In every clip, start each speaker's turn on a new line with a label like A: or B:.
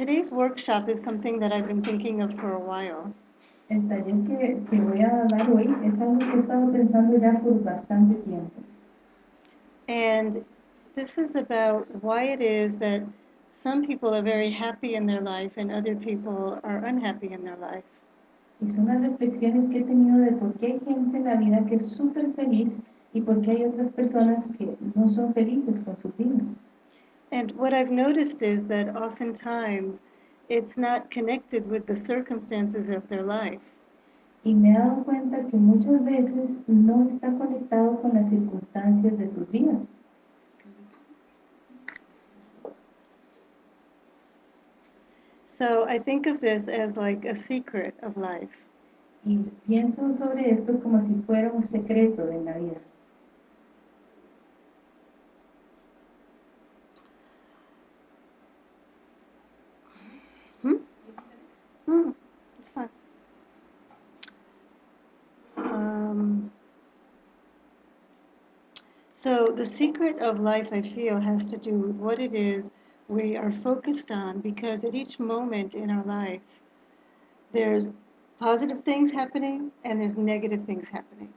A: today's workshop is something that I've been thinking of for a while.
B: El taller que, que voy a dar hoy es algo que he estado pensando ya por bastante tiempo.
A: And this is about why it is that some people are very happy in their life and other people are unhappy in their life.
B: Y son las reflexiones que he tenido de por qué hay gente en la vida que es súper feliz y por qué hay otras personas que no son felices con sus vidas.
A: And what I've noticed is that oftentimes it's not connected with the circumstances of their life.
B: Y me he dado cuenta que muchas veces no está conectado con las circunstancias de sus vidas.
A: So I think of this as like a secret of life.
B: Y pienso sobre esto como si fuera un secreto de la vida.
A: It's fine. Um, so the secret of life, I feel, has to do with what it is we are focused on because at each moment in our life, there's positive things happening and there's negative things happening.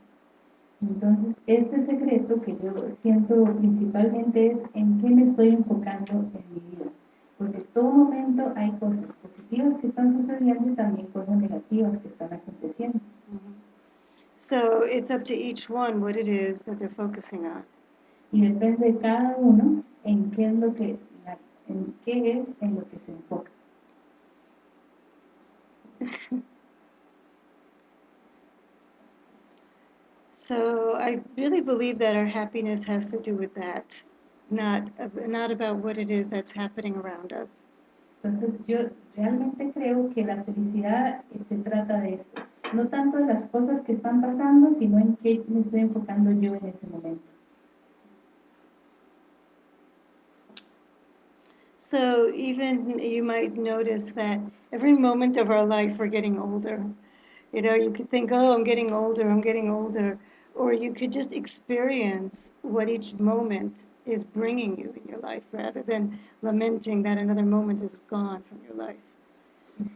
B: Entonces, este secreto que yo siento principalmente es en qué me estoy enfocando en mi vida. Porque en todo momento hay cosas positivas que están sucediendo y también cosas negativas que están aconteciendo.
A: So it's up to each one what it is that they're focusing on.
B: Y depende de cada uno en qué es lo que, en qué es en lo que se enfoca.
A: So I really believe that our happiness has to do with that, not, not about what it is that's happening around us.
B: Entonces yo realmente creo que la felicidad eh, se trata de esto. No tanto de las cosas que están pasando, sino en qué me estoy enfocando yo en ese momento.
A: So even you might notice that every moment of our life we're getting older. You know, you could think, oh, I'm getting older, I'm getting older. Or you could just experience what each moment is bringing you in your life rather than lamenting that another moment is gone from your life.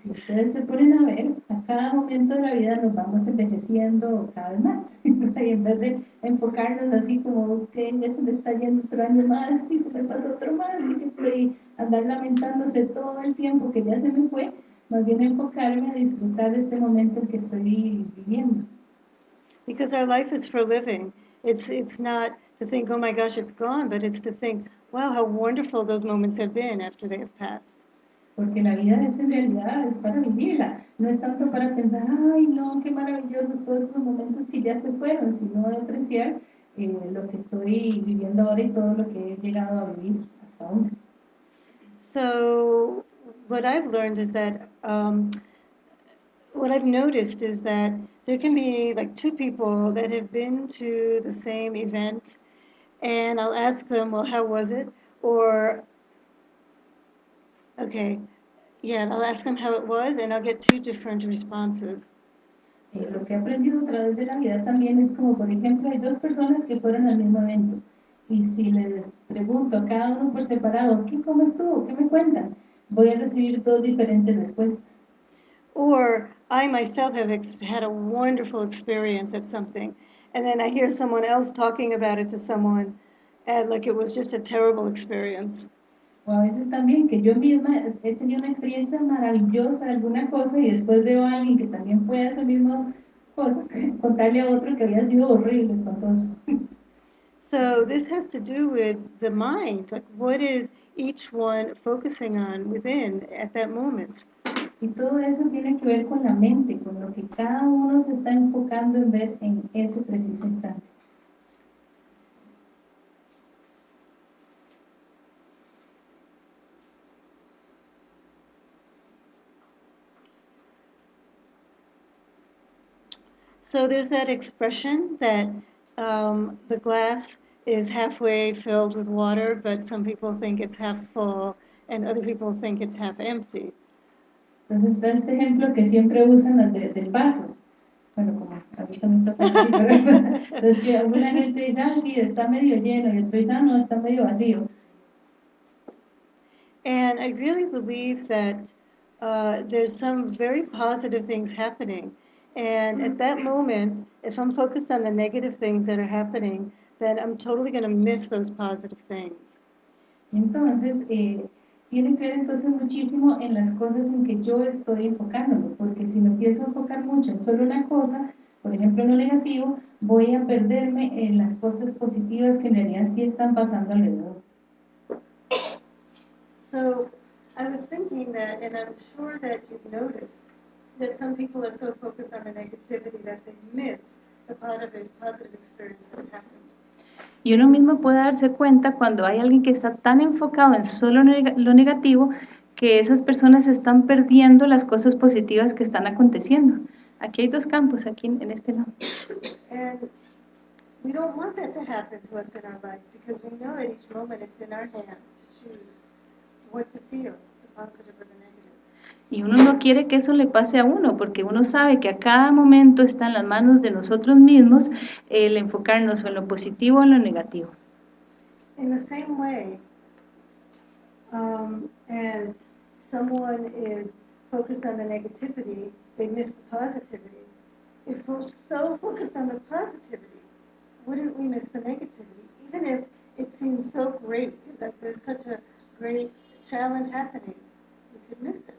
B: Si ustedes se ponen a ver, a cada momento de la vida nos vamos envejeciendo cada vez más. y en vez de enfocarnos así como que ya se me está yendo otro año más, y se me pasó otro más, y andar lamentándose todo el tiempo que ya se me fue, más bien enfocarme a disfrutar de este momento en que estoy viviendo.
A: Because our life is for living. It's, it's not to think, oh my gosh, it's gone, but it's to think, wow, how wonderful those moments have been after they have passed.
B: Porque la vida es en realidad, es para vivirla. No es tanto para pensar, ay, no, qué maravillosos todos esos momentos que ya se fueron, sino de apreciar eh, lo que estoy viviendo ahora y todo lo que he llegado a vivir hasta ahora.
A: So what I've learned is that um, what I've noticed is that there can be like two people that have been to the same event, and I'll ask them, well, how was it? Or, okay, yeah, I'll ask them how it was, and I'll get two different responses.
B: Eh, lo que he aprendido a través de la vida también es como, por ejemplo, hay dos personas que fueron al mismo evento. Y si les pregunto a cada uno por separado, ¿qué, ¿cómo estuvo? ¿Qué me cuentan? Voy a recibir dos diferentes respuestas.
A: Or I myself have ex- had a wonderful experience at something, and then I hear someone else talking about it to someone, and like it was just a terrible experience.
B: O a veces también que yo misma he tenido una experiencia maravillosa de alguna cosa y después veo a alguien que también puede esa misma cosa, contarle a otro que había sido horrible, espantoso.
A: So this has to do with the mind, like what is each one focusing on within at that moment.
B: Y todo eso tiene que ver con la mente, con lo que cada uno se está enfocando en ver en ese preciso instante.
A: So there's that expression that um, the glass is halfway filled with water, but some people think it's half full, and other people think it's half empty.
B: Entonces está este ejemplo que siempre usan las de- del vaso. Bueno, como
C: ahorita no está tan así, pero entonces alguna gente dice, ah, sí, está medio lleno, y otro dice, ah, no, está medio vacío.
A: And I really believe that uh, there's some very positive things happening. And at that moment, if I'm focused on the negative things that are happening, then I'm totally going to miss those positive things.
C: Entonces, eh, tiene que ver entonces muchísimo en las cosas en que yo estoy enfocándome, porque si me empiezo a enfocar mucho en solo una cosa, por ejemplo en lo negativo, voy a perderme en las cosas positivas que en realidad sí están pasando alrededor.
A: So I was thinking that, and I'm sure that you've noticed, that some people are so focused on the negativity that they miss the positive, positive experience that's happening.
B: Y uno mismo puede darse cuenta cuando hay alguien que está tan enfocado en solo neg- lo negativo que esas personas están perdiendo las cosas positivas que están aconteciendo. Aquí hay dos campos, aquí en, en este lado.
A: And we don't want that to happen to us in our life because we know at each moment it's in our hands to choose what to feel, the positive or the negative.
B: Y uno no quiere que eso le pase a uno, porque uno sabe que a cada momento está en las manos de nosotros mismos el enfocarnos en lo positivo o en lo negativo.
A: In the same way, um, as someone is focused on the negativity, they miss the positivity. If we're so focused on the positivity, wouldn't we miss the negativity? Even if it seems so great, that there's such a great challenge happening, we could miss it.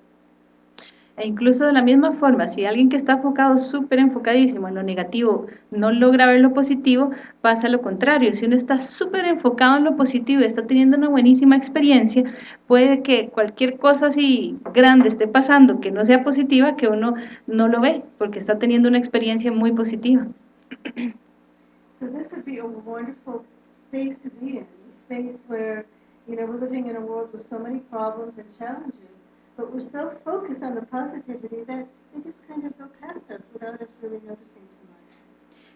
B: E incluso de la misma forma, si alguien que está enfocado, súper enfocadísimo en lo negativo, no logra ver lo positivo, pasa lo contrario. Si uno está súper enfocado en lo positivo está teniendo una buenísima experiencia, puede que cualquier cosa así grande esté pasando que no sea positiva, que uno no lo ve, porque está teniendo una experiencia muy positiva.
A: So this would be a wonderful space to be in, a space where, you know, we're living in a world with so many problems and challenges, but we're so focused on the positivity that they just kind of go past us without us really noticing too much.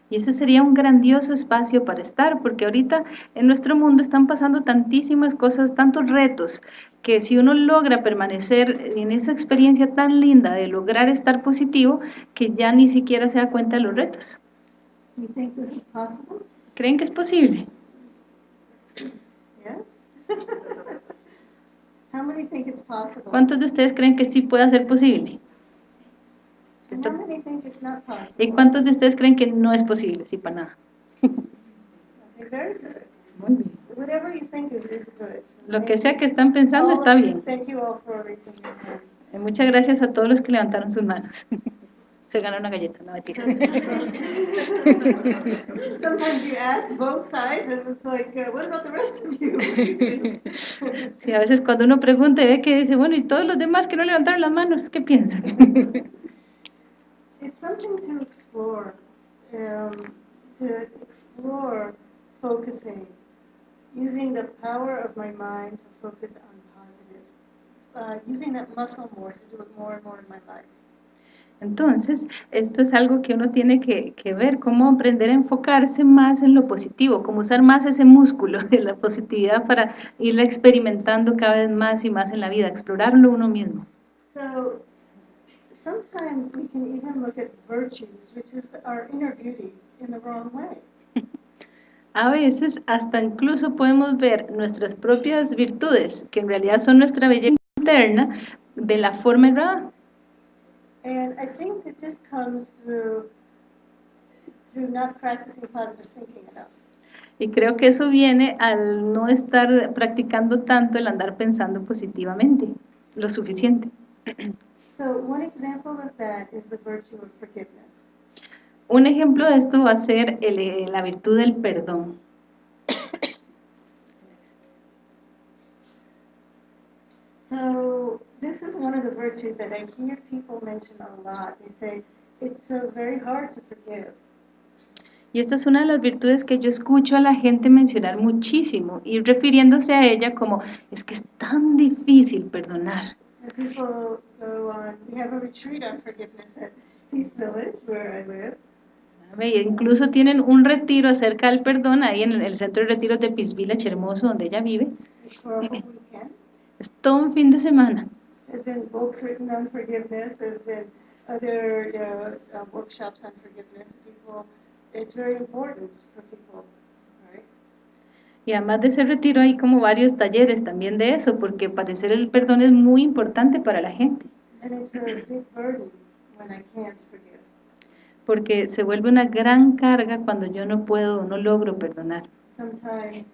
B: Y ese sería un grandioso espacio para estar, porque ahorita en nuestro mundo están pasando tantísimas cosas, tantos retos, que si uno logra permanecer en esa experiencia tan linda de lograr estar positivo, que ya ni siquiera se da cuenta de los retos. ¿Creen que es posible?
A: Yes? How many think it's possible?
B: ¿Cuántos de ustedes creen que sí puede ser posible?
A: And how many think it's not possible?
B: ¿Y cuántos de ustedes creen que no es posible? Sí, para nada.
A: Okay, very good.
B: Muy bien.
A: Whatever you think is, is good.
B: Lo que sea que están pensando está bien.
A: Thank you all for raising your hands.
B: Muchas gracias a todos los que levantaron sus manos. Se ganó una galleta, no mentira.
A: Sometimes you ask both sides and it's like, uh, what about the rest of you?
B: Sí, a veces cuando uno pregunta y ve que dice, bueno, ¿y todos los demás que no levantaron las manos, qué piensan?
A: It's something to explore, um, to explore focusing, using the power of my mind to focus on positive, uh, using that muscle more to do it more and more in my life.
B: Entonces, esto es algo que uno tiene que, que ver, cómo aprender a enfocarse más en lo positivo, cómo usar más ese músculo de la positividad para irla experimentando cada vez más y más en la vida, explorarlo uno mismo.
A: So sometimes we can even look at virtues, which is our inner beauty, in the wrong way.
B: A veces hasta incluso podemos ver nuestras propias virtudes, que en realidad son nuestra belleza interna, de la forma errada.
A: And I think that this comes through through not practicing positive thinking enough.
B: Y creo que eso viene al no estar practicando tanto el andar pensando positivamente, lo suficiente.
A: So one example of that is the virtue of forgiveness.
B: Un ejemplo de esto va a ser el- la virtud del perdón.
A: So this is one of the virtues that I hear people mention a lot. They say it's so very hard to forgive.
B: Y esta es una de las virtudes que yo escucho a la gente mencionar muchísimo y refiriéndose a ella como es que es tan difícil perdonar.
A: And people go on. We have a retreat on forgiveness at Peace Village, where I live.
B: Ve, Incluso tienen un retiro acerca del perdón ahí en el, centro de retiros de Peace Village hermoso donde ella vive. Es todo un fin de semana.
A: There's been books written on forgiveness. There's been other uh, uh, workshops on forgiveness, people, it's very important for people, right?
B: Y además de ese retiro hay como varios talleres también de eso, porque parecer el perdón es muy importante para la gente,
A: And it's a big burden when I can't forgive.
B: porque se vuelve una gran carga cuando yo no puedo no logro perdonar.
A: Sometimes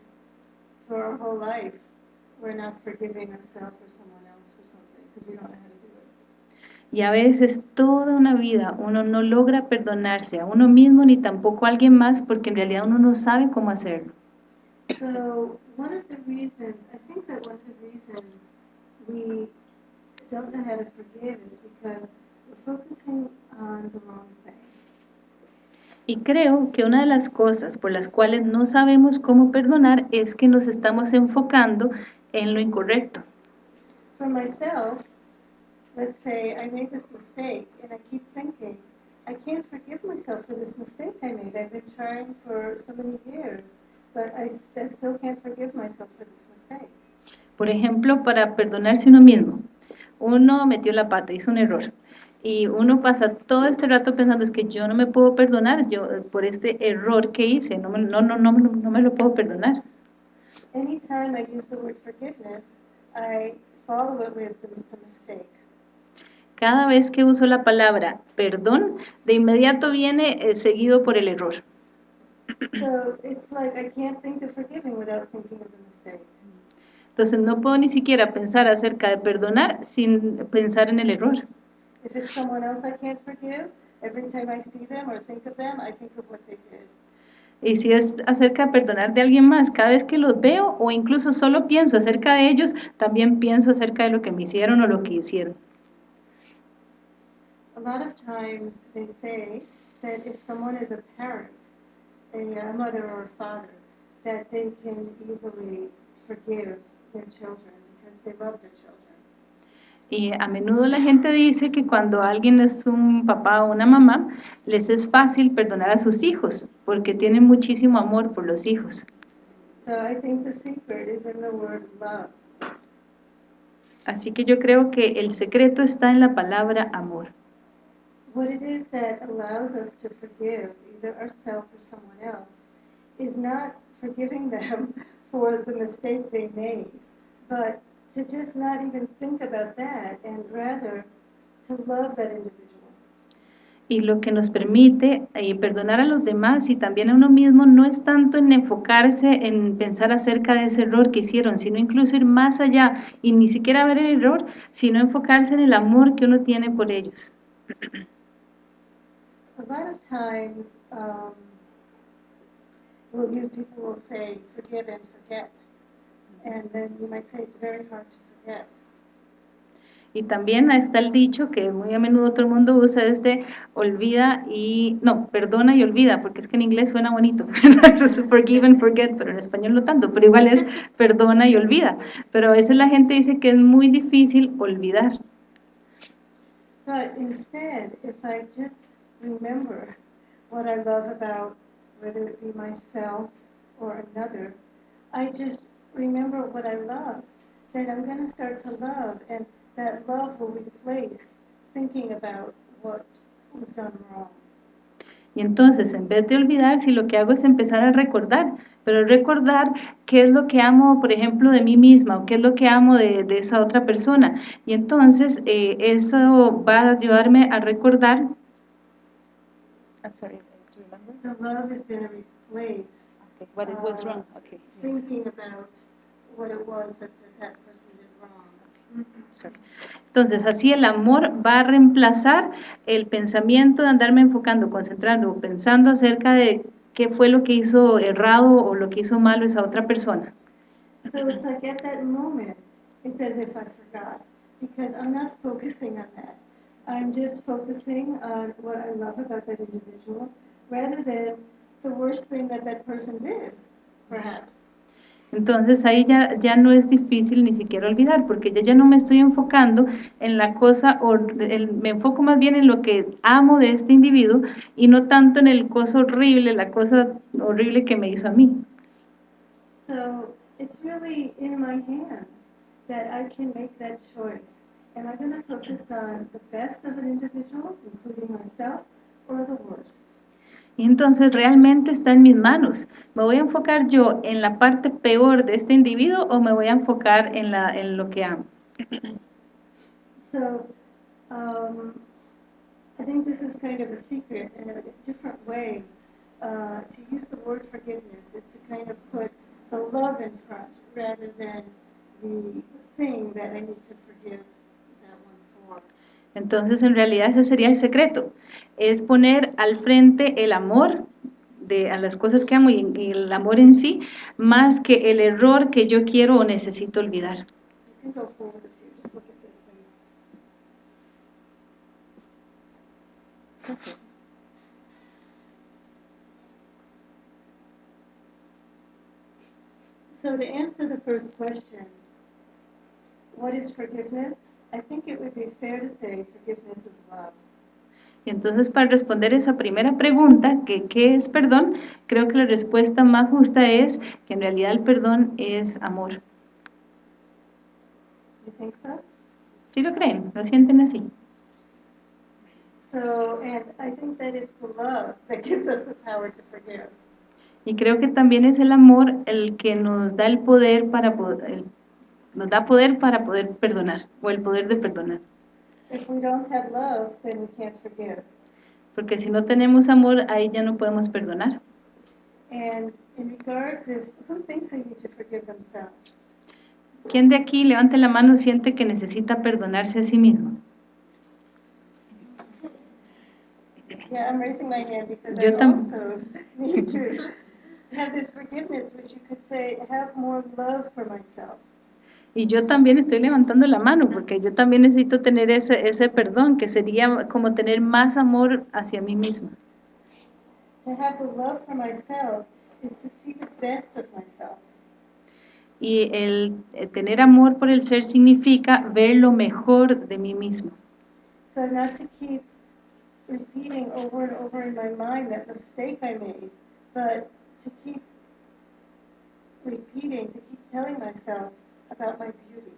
A: for our whole life, we're not forgiving ourselves or
B: Y a veces toda una vida uno no logra perdonarse a uno mismo ni tampoco a alguien más porque en realidad uno no sabe cómo hacerlo.
A: So one of the reasons, I think that one of the reasons we don't know how to forgive is because we're focusing on the wrong thing.
B: Y creo que una de las cosas por las cuales no sabemos cómo perdonar es que nos estamos enfocando en lo incorrecto.
A: For myself, let's say I made this mistake and I keep thinking, I can't forgive myself for this mistake I made. I've been trying for so many years, but I, st- I still can't forgive myself for this mistake.
B: Por ejemplo, para perdonarse uno mismo. Uno metió la pata, hizo un error. Y uno pasa todo este rato pensando, es que yo no me puedo perdonar yo eh, por este error que hice, no, me- no, no, no, no me lo puedo perdonar.
A: Anytime I use the word forgiveness, I follow it with the mistake.
B: Cada vez que uso la palabra perdón, de inmediato viene eh, seguido por el error. Entonces no puedo ni siquiera pensar acerca de perdonar sin pensar en el error.
A: If it's someone else I can't forgive, every time I see them or think of them, I think of what they did.
B: Y si es acerca de perdonar de alguien más, cada vez que los veo o incluso solo pienso acerca de ellos, también pienso acerca de lo que me hicieron o lo que hicieron.
A: A lot of times they say that if someone is a parent, a, a mother or a father, that they can easily forgive their children because they love their children.
B: Y a menudo la gente dice que cuando alguien es un papá o una mamá, les es fácil perdonar a sus hijos, porque tienen muchísimo amor por los hijos.
A: So I think the secret is in the word love.
B: Así que yo creo que el secreto está en la palabra amor.
A: What it is that allows us to forgive either ourselves or someone else is not forgiving them for the mistake they made, but to just not even think about that and rather to love that individual.
B: Y lo que nos permite eh, perdonar a los demás y también a uno mismo no es tanto en enfocarse en pensar acerca de ese error que hicieron, sino incluso ir más allá y ni siquiera ver el error, sino enfocarse en el amor que uno tiene por ellos.
A: A lot of times, um, well, you people will say forgive and forget, and then you might say it's very hard to forget.
B: Y también está el dicho que muy a menudo todo el mundo usa es de olvida y, no, perdona y olvida, porque es que en inglés suena bonito. Es forgive and forget, pero en español no tanto, pero igual es perdona y olvida. Pero a veces la gente dice que es muy difícil olvidar.
A: But instead, if I just remember what I love about whether it be myself or another, I just remember what I love, then I'm going to start to love, and that love will replace thinking about what was done wrong.
B: Y entonces, en vez de olvidar, si lo que hago es empezar a recordar, pero recordar qué es lo que amo, por ejemplo, de mí misma o qué es lo que amo de, de esa otra persona. Y entonces, eh, eso va a ayudarme a recordar. I'm sorry, do you remember?
A: The love is going to replace
B: Okay, what it was wrong. Okay,
A: thinking about what it was that that, person did wrong.
B: sorry. Entonces, así el amor va a reemplazar el pensamiento de andarme enfocando, concentrando pensando acerca de qué fue lo que hizo errado o lo que hizo malo esa otra persona.
A: So it's like at that moment, it's as if I forgot, because I'm not focusing on that. I'm just focusing on what I love about that individual, rather than the worst thing that that person did, perhaps.
B: Entonces ahí ya, ya no es difícil ni siquiera olvidar, porque yo ya no me estoy enfocando en la cosa, hor- el- me enfoco más bien en lo que amo de este individuo y no tanto en el cosa horrible, la cosa horrible que me hizo a mí.
A: So it's really in my hands that I can make that choice am I going to focus on the best of an individual, including myself, or the worst?
B: Y entonces realmente está en mis manos. ¿Me voy a enfocar yo en la parte peor de este individuo o me voy a enfocar en, la, en lo que amo?
A: So, um, I think this is kind of a secret and a different way uh, to use the word forgiveness is to kind of put the love in front rather than the thing that I need to forgive.
B: Entonces, en realidad ese sería el secreto, es poner al frente el amor de, a las cosas que amo y, y el amor en sí, más que el error que yo quiero o necesito olvidar.
A: So to answer the first question, what is forgiveness? I think it would be fair to say forgiveness is love.
B: Y entonces, para responder esa primera pregunta, que ¿qué es perdón? Creo que la respuesta más justa es que en realidad el perdón es amor.
A: You think so?
B: ¿Sí lo creen? ¿Lo sienten así?
A: So, and I think that it's the love that gives us the power to forgive.
B: Y creo que también es el amor el que nos da el poder para poder, nos da poder para poder perdonar, o el poder de perdonar.
A: If we don't have love, then we can't forgive.
B: Porque si no tenemos amor, ahí ya no podemos perdonar.
A: And in regards of who thinks they need to forgive themselves?
B: ¿Quién de aquí, levante la mano, siente que necesita perdonarse a sí mismo?
A: Yeah, I'm raising my hand because
B: Yo
A: I also need to have this forgiveness, which you could say, have more love for myself.
B: Y yo también estoy levantando la mano, porque yo también necesito tener ese, ese perdón, que sería como tener más amor hacia mí misma.
A: To have the love for myself is to see the best of myself.
B: Y el eh, tener amor por el ser significa ver lo mejor de mí mismo.
A: So not to keep repeating over and over in my mind that mistake I made, but to keep repeating, to keep telling myself about my beauty.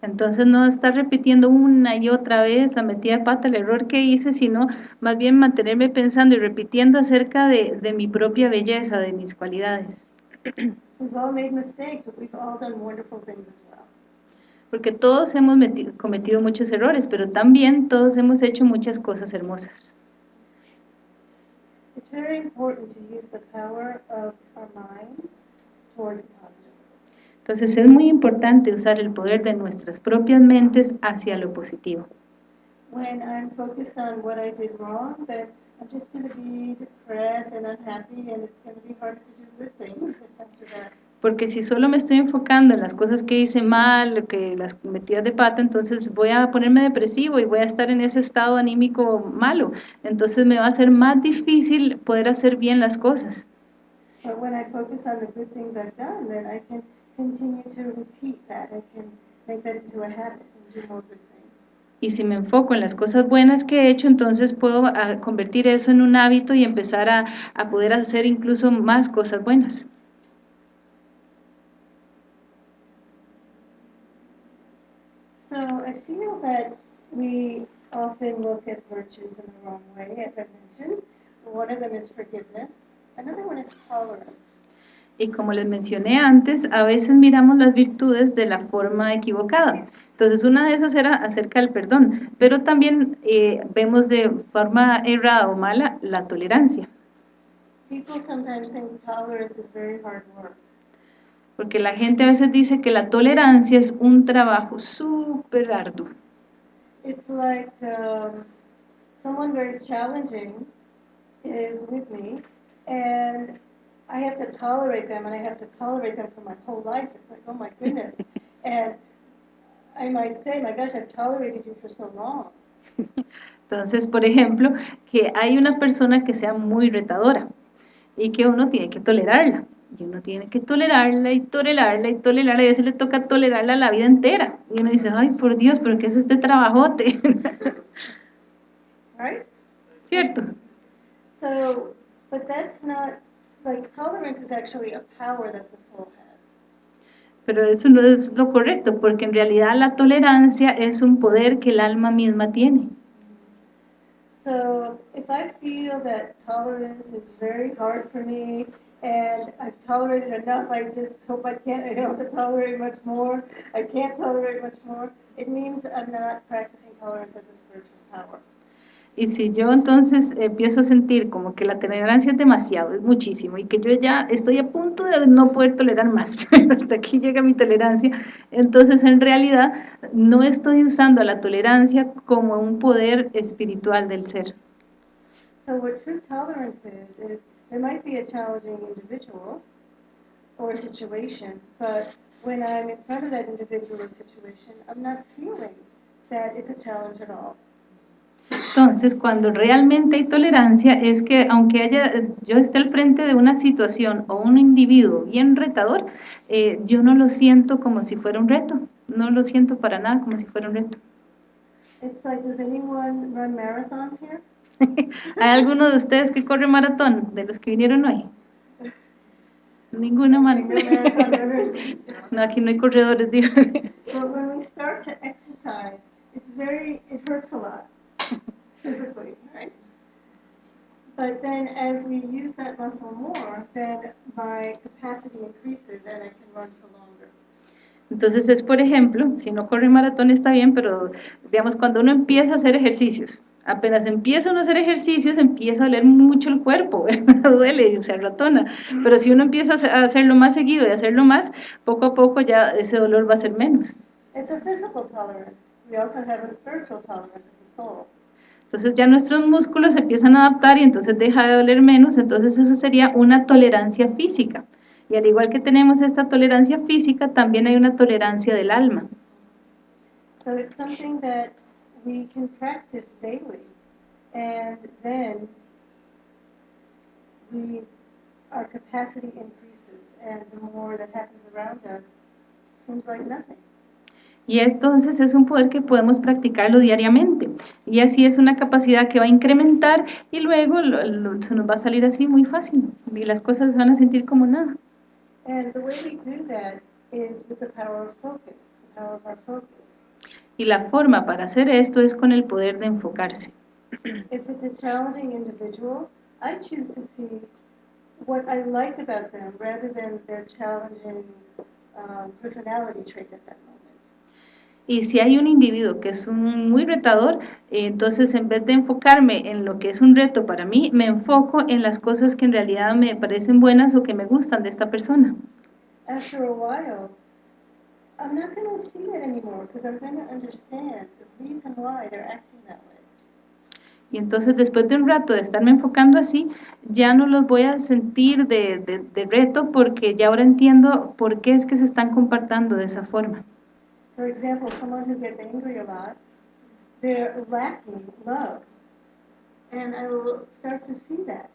B: Entonces no estar repitiendo una y otra vez la metida de pata, el error que hice, sino más bien mantenerme pensando y repitiendo acerca de, de mi propia belleza, de mis cualidades.
A: We've all made mistakes, but we've all done wonderful things as well.
B: Porque todos hemos meti- cometido muchos errores, pero también todos hemos hecho muchas cosas hermosas.
A: It's very important to use the power of our mind towards the positive.
B: Entonces es muy importante usar el poder de nuestras propias mentes hacia lo positivo.
A: When I'm focused on what I did wrong, then I'm just going to be depressed and unhappy, and it's going to be harder to do good things after that.
B: Porque si solo me estoy enfocando en las cosas que hice mal, que las metidas de pata, entonces voy a ponerme depresivo y voy a estar en ese estado anímico malo. Entonces me va a ser más difícil poder hacer bien las cosas.
A: But when I focus on the good things I've done, then I can continue to repeat that. I can make that into a habit and do more good things.
B: Y si me enfoco en las cosas buenas que he hecho, entonces puedo ah, convertir eso en un hábito y empezar a, a poder hacer incluso más cosas buenas.
A: So I feel that we often look at virtues in the wrong way, as I mentioned. One of them is forgiveness. Another one is tolerance.
B: Y como les mencioné antes, a veces miramos las virtudes de la forma equivocada. Entonces, una de esas era acerca del perdón, pero también eh, vemos de forma errada o mala la tolerancia, porque la gente a veces dice que la tolerancia es un trabajo súper arduo.
A: It's like um, someone very challenging is with me, and I have to tolerate them, and I have to tolerate them for my whole life. It's like, oh my goodness. and I might say, my gosh, I've tolerated you for so long.
B: Entonces, por ejemplo, que hay una persona que sea muy retadora y que uno tiene que tolerarla. Y uno tiene que tolerarla y tolerarla y tolerarla. Y a veces le toca tolerarla la vida entera. Y uno dice, ay, por Dios, pero ¿qué es este trabajote?
A: Right?
B: ¿Cierto?
A: So, but that's not, like, tolerance is actually a power that the soul has.
B: Pero eso no es lo correcto, porque en realidad la tolerancia es un poder que el alma misma tiene.
A: So if I feel that tolerance is very hard for me and I've tolerated enough, I just hope I can't, I don't have to tolerate much more. I can't tolerate much more. It means I'm not practicing tolerance as a spiritual power.
B: Y si yo entonces empiezo a sentir como que la tolerancia es demasiado, es muchísimo, y que yo ya estoy a punto de no poder tolerar más, hasta aquí llega mi tolerancia, entonces en realidad no estoy usando la tolerancia como un poder espiritual del ser.
A: So what true tolerance is, is there might be a challenging individual or situation, but when I'm in front of that individual or situation, I'm not feeling that it's a challenge at all.
B: Entonces, cuando realmente hay tolerancia, es que aunque haya, yo esté al frente de una situación o un individuo bien retador, eh, yo no lo siento como si fuera un reto, no lo siento para nada como si fuera un reto.
A: It's like, does anyone run marathons here?
B: ¿Hay alguno de ustedes que corre maratón, de los que vinieron hoy? Ninguna
A: runners.
B: No, aquí no hay corredores, digo.
A: But when we start to exercise, it's very, it hurts a lot physically, right? But then as we use that muscle more, then my capacity increases and I can run for longer.
B: Entonces es, por ejemplo, si no corre maratón está bien, pero digamos, cuando uno empieza a hacer ejercicios, apenas empieza uno a hacer ejercicios, empieza a doler mucho el cuerpo, ¿verdad? duele y se arratona. Pero si uno empieza a hacer- a hacerlo más seguido y hacerlo más, poco a poco ya ese dolor va a ser menos.
A: It's a physical tolerance. We also have a spiritual tolerance of the soul.
B: Entonces ya nuestros músculos se empiezan a adaptar y entonces deja de doler menos, entonces eso sería una tolerancia física. Y al igual que tenemos esta tolerancia física, también hay una tolerancia del alma.
A: So it's something that we can practice daily. And then we, our capacity increases and the more that happens around us seems like nothing.
B: Y entonces es un poder que podemos practicarlo diariamente. Y así es una capacidad que va a incrementar y luego lo- lo- se nos va a salir así muy fácil. Y las cosas van a sentir como nada.
A: And the way we do that is with the power of focus, the power of our focus.
B: Y la forma para hacer esto es con el poder de enfocarse.
A: If it's a challenging individual, I choose to see what I like about them rather than their challenging um, personality trait at moment.
B: Y si hay un individuo que es un muy retador, entonces en vez de enfocarme en lo que es un reto para mí, me enfoco en las cosas que en realidad me parecen buenas o que me gustan de esta persona.
A: After a while, I'm not going to see that anymore because I'm going to understand the reason why they're acting that way.
B: Y entonces después de un rato de estarme enfocando así, ya no los voy a sentir de, de- de reto porque ya ahora entiendo por qué es que se están comportando de esa forma.
A: For example, someone who gets angry a lot, they're lacking love. And I will start to see that.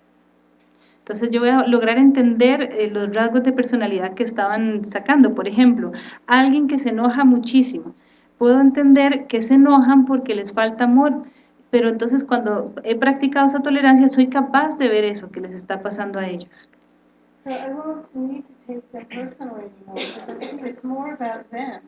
B: Entonces yo voy a lograr entender eh, los rasgos de personalidad que estaban sacando. Por ejemplo, alguien que se enoja muchísimo. Puedo entender que se enojan porque les falta amor, pero entonces cuando he practicado esa tolerancia soy capaz de ver eso que les está pasando a ellos.
A: So I won't need to take them personally anymore because I see it's more about them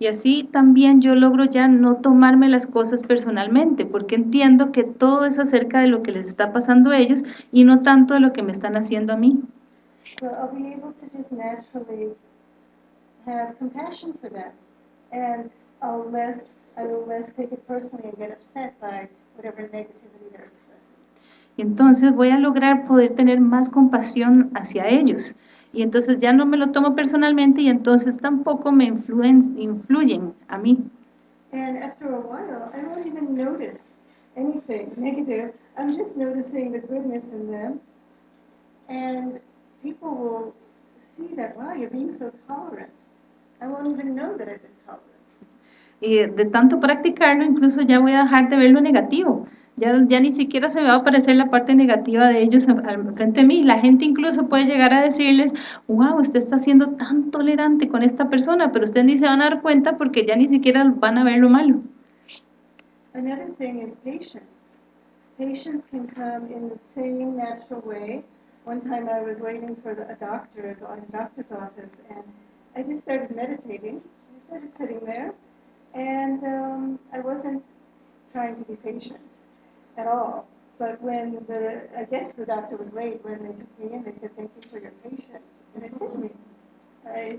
B: Y así también yo logro ya no tomarme las cosas personalmente, porque entiendo que todo es acerca de lo que les está pasando a ellos y no tanto de lo que me están haciendo a mí.
A: So I'll be able to just naturally have compassion for them. And I'll less, I will less take it personally and get upset by whatever negativity they're expressing.
B: Y entonces voy a lograr poder tener más compasión hacia ellos. Y entonces ya no me lo tomo personalmente y entonces tampoco me influen, influyen a mí.
A: And after a while, I won't even notice anything negative. I'm just noticing the goodness in them. And people will see that, wow, you're being so tolerant. I won't even know that I've been tolerant.
B: Y de tanto practicarlo, incluso ya voy a dejar de ver lo negativo. Ya, ya ni siquiera se me va a aparecer la parte negativa de ellos frente de mí. La gente incluso puede llegar a decirles, wow, usted está siendo tan tolerante con esta persona, pero ustedes ni se van a dar cuenta porque ya ni siquiera van a ver lo malo.
A: Another thing is patience. Patience can come in the same natural way one time I was waiting for the, a doctor's, a doctor's office, and I just started meditating. I started sitting there, and um, I wasn't trying to be patient at all. But when the, I guess the doctor was late, when they took me in, they said, thank you for your patience. And it hit me. I,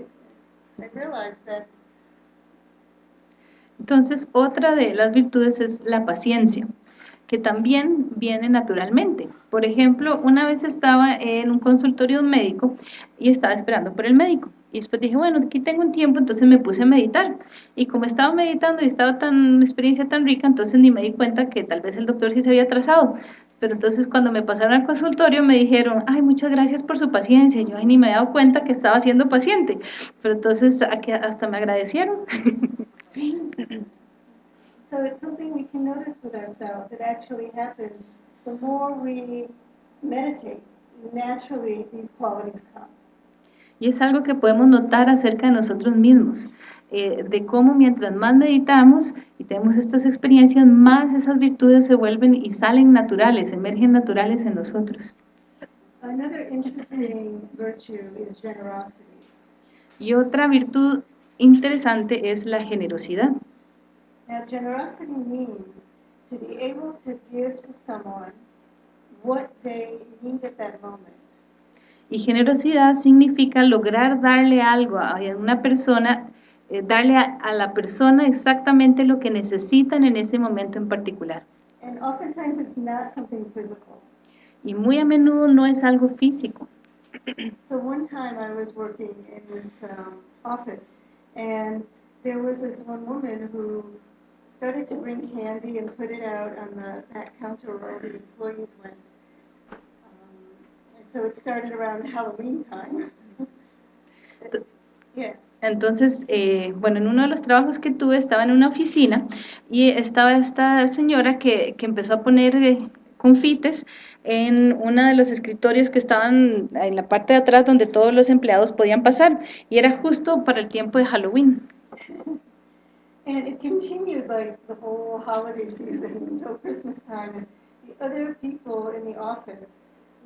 A: I realized that
B: Entonces, otra de las virtudes es la paciencia, que también viene naturalmente. Por ejemplo, una vez estaba en un consultorio médico y estaba esperando por el médico. Y después dije, bueno, aquí tengo un tiempo, entonces me puse a meditar. Y como estaba meditando y estaba tan, experiencia tan rica, entonces ni me di cuenta que tal vez el doctor sí se había atrasado. Pero entonces cuando me pasaron al consultorio me dijeron, ay, muchas gracias por su paciencia. Yo ay, ni me había dado cuenta que estaba siendo paciente. Pero entonces hasta me agradecieron.
A: So it's something we can notice with ourselves. It actually happens. The more we meditate, naturally these qualities come.
B: Y es algo que podemos notar acerca de nosotros mismos, eh, de cómo mientras más meditamos y tenemos estas experiencias, más esas virtudes se vuelven y salen naturales, emergen naturales en nosotros.
A: Another interesting virtue is generosity.
B: Y otra virtud interesante es la generosidad.
A: Now, generosity means to be able to give to someone what they need at that moment.
B: Y generosidad significa lograr darle algo a una persona, eh, darle a, a la persona exactamente lo que necesitan en ese momento en particular.
A: And oftentimes it's not something physical.
B: Y muy a menudo no es algo físico.
A: So one time I was working in this um, office, and there was this one woman who started to bring candy and put it out on the back counter where all the employees went. Um, and so it started around Halloween time. yeah.
B: Entonces, eh, bueno, en uno de los trabajos que tuve estaba en una oficina y estaba esta señora que, que empezó a poner eh, confites en uno de los escritorios que estaban en la parte de atrás donde todos los empleados podían pasar y era justo para el tiempo de Halloween.
A: And it continued like the whole holiday season until Christmas time. And the other people in the office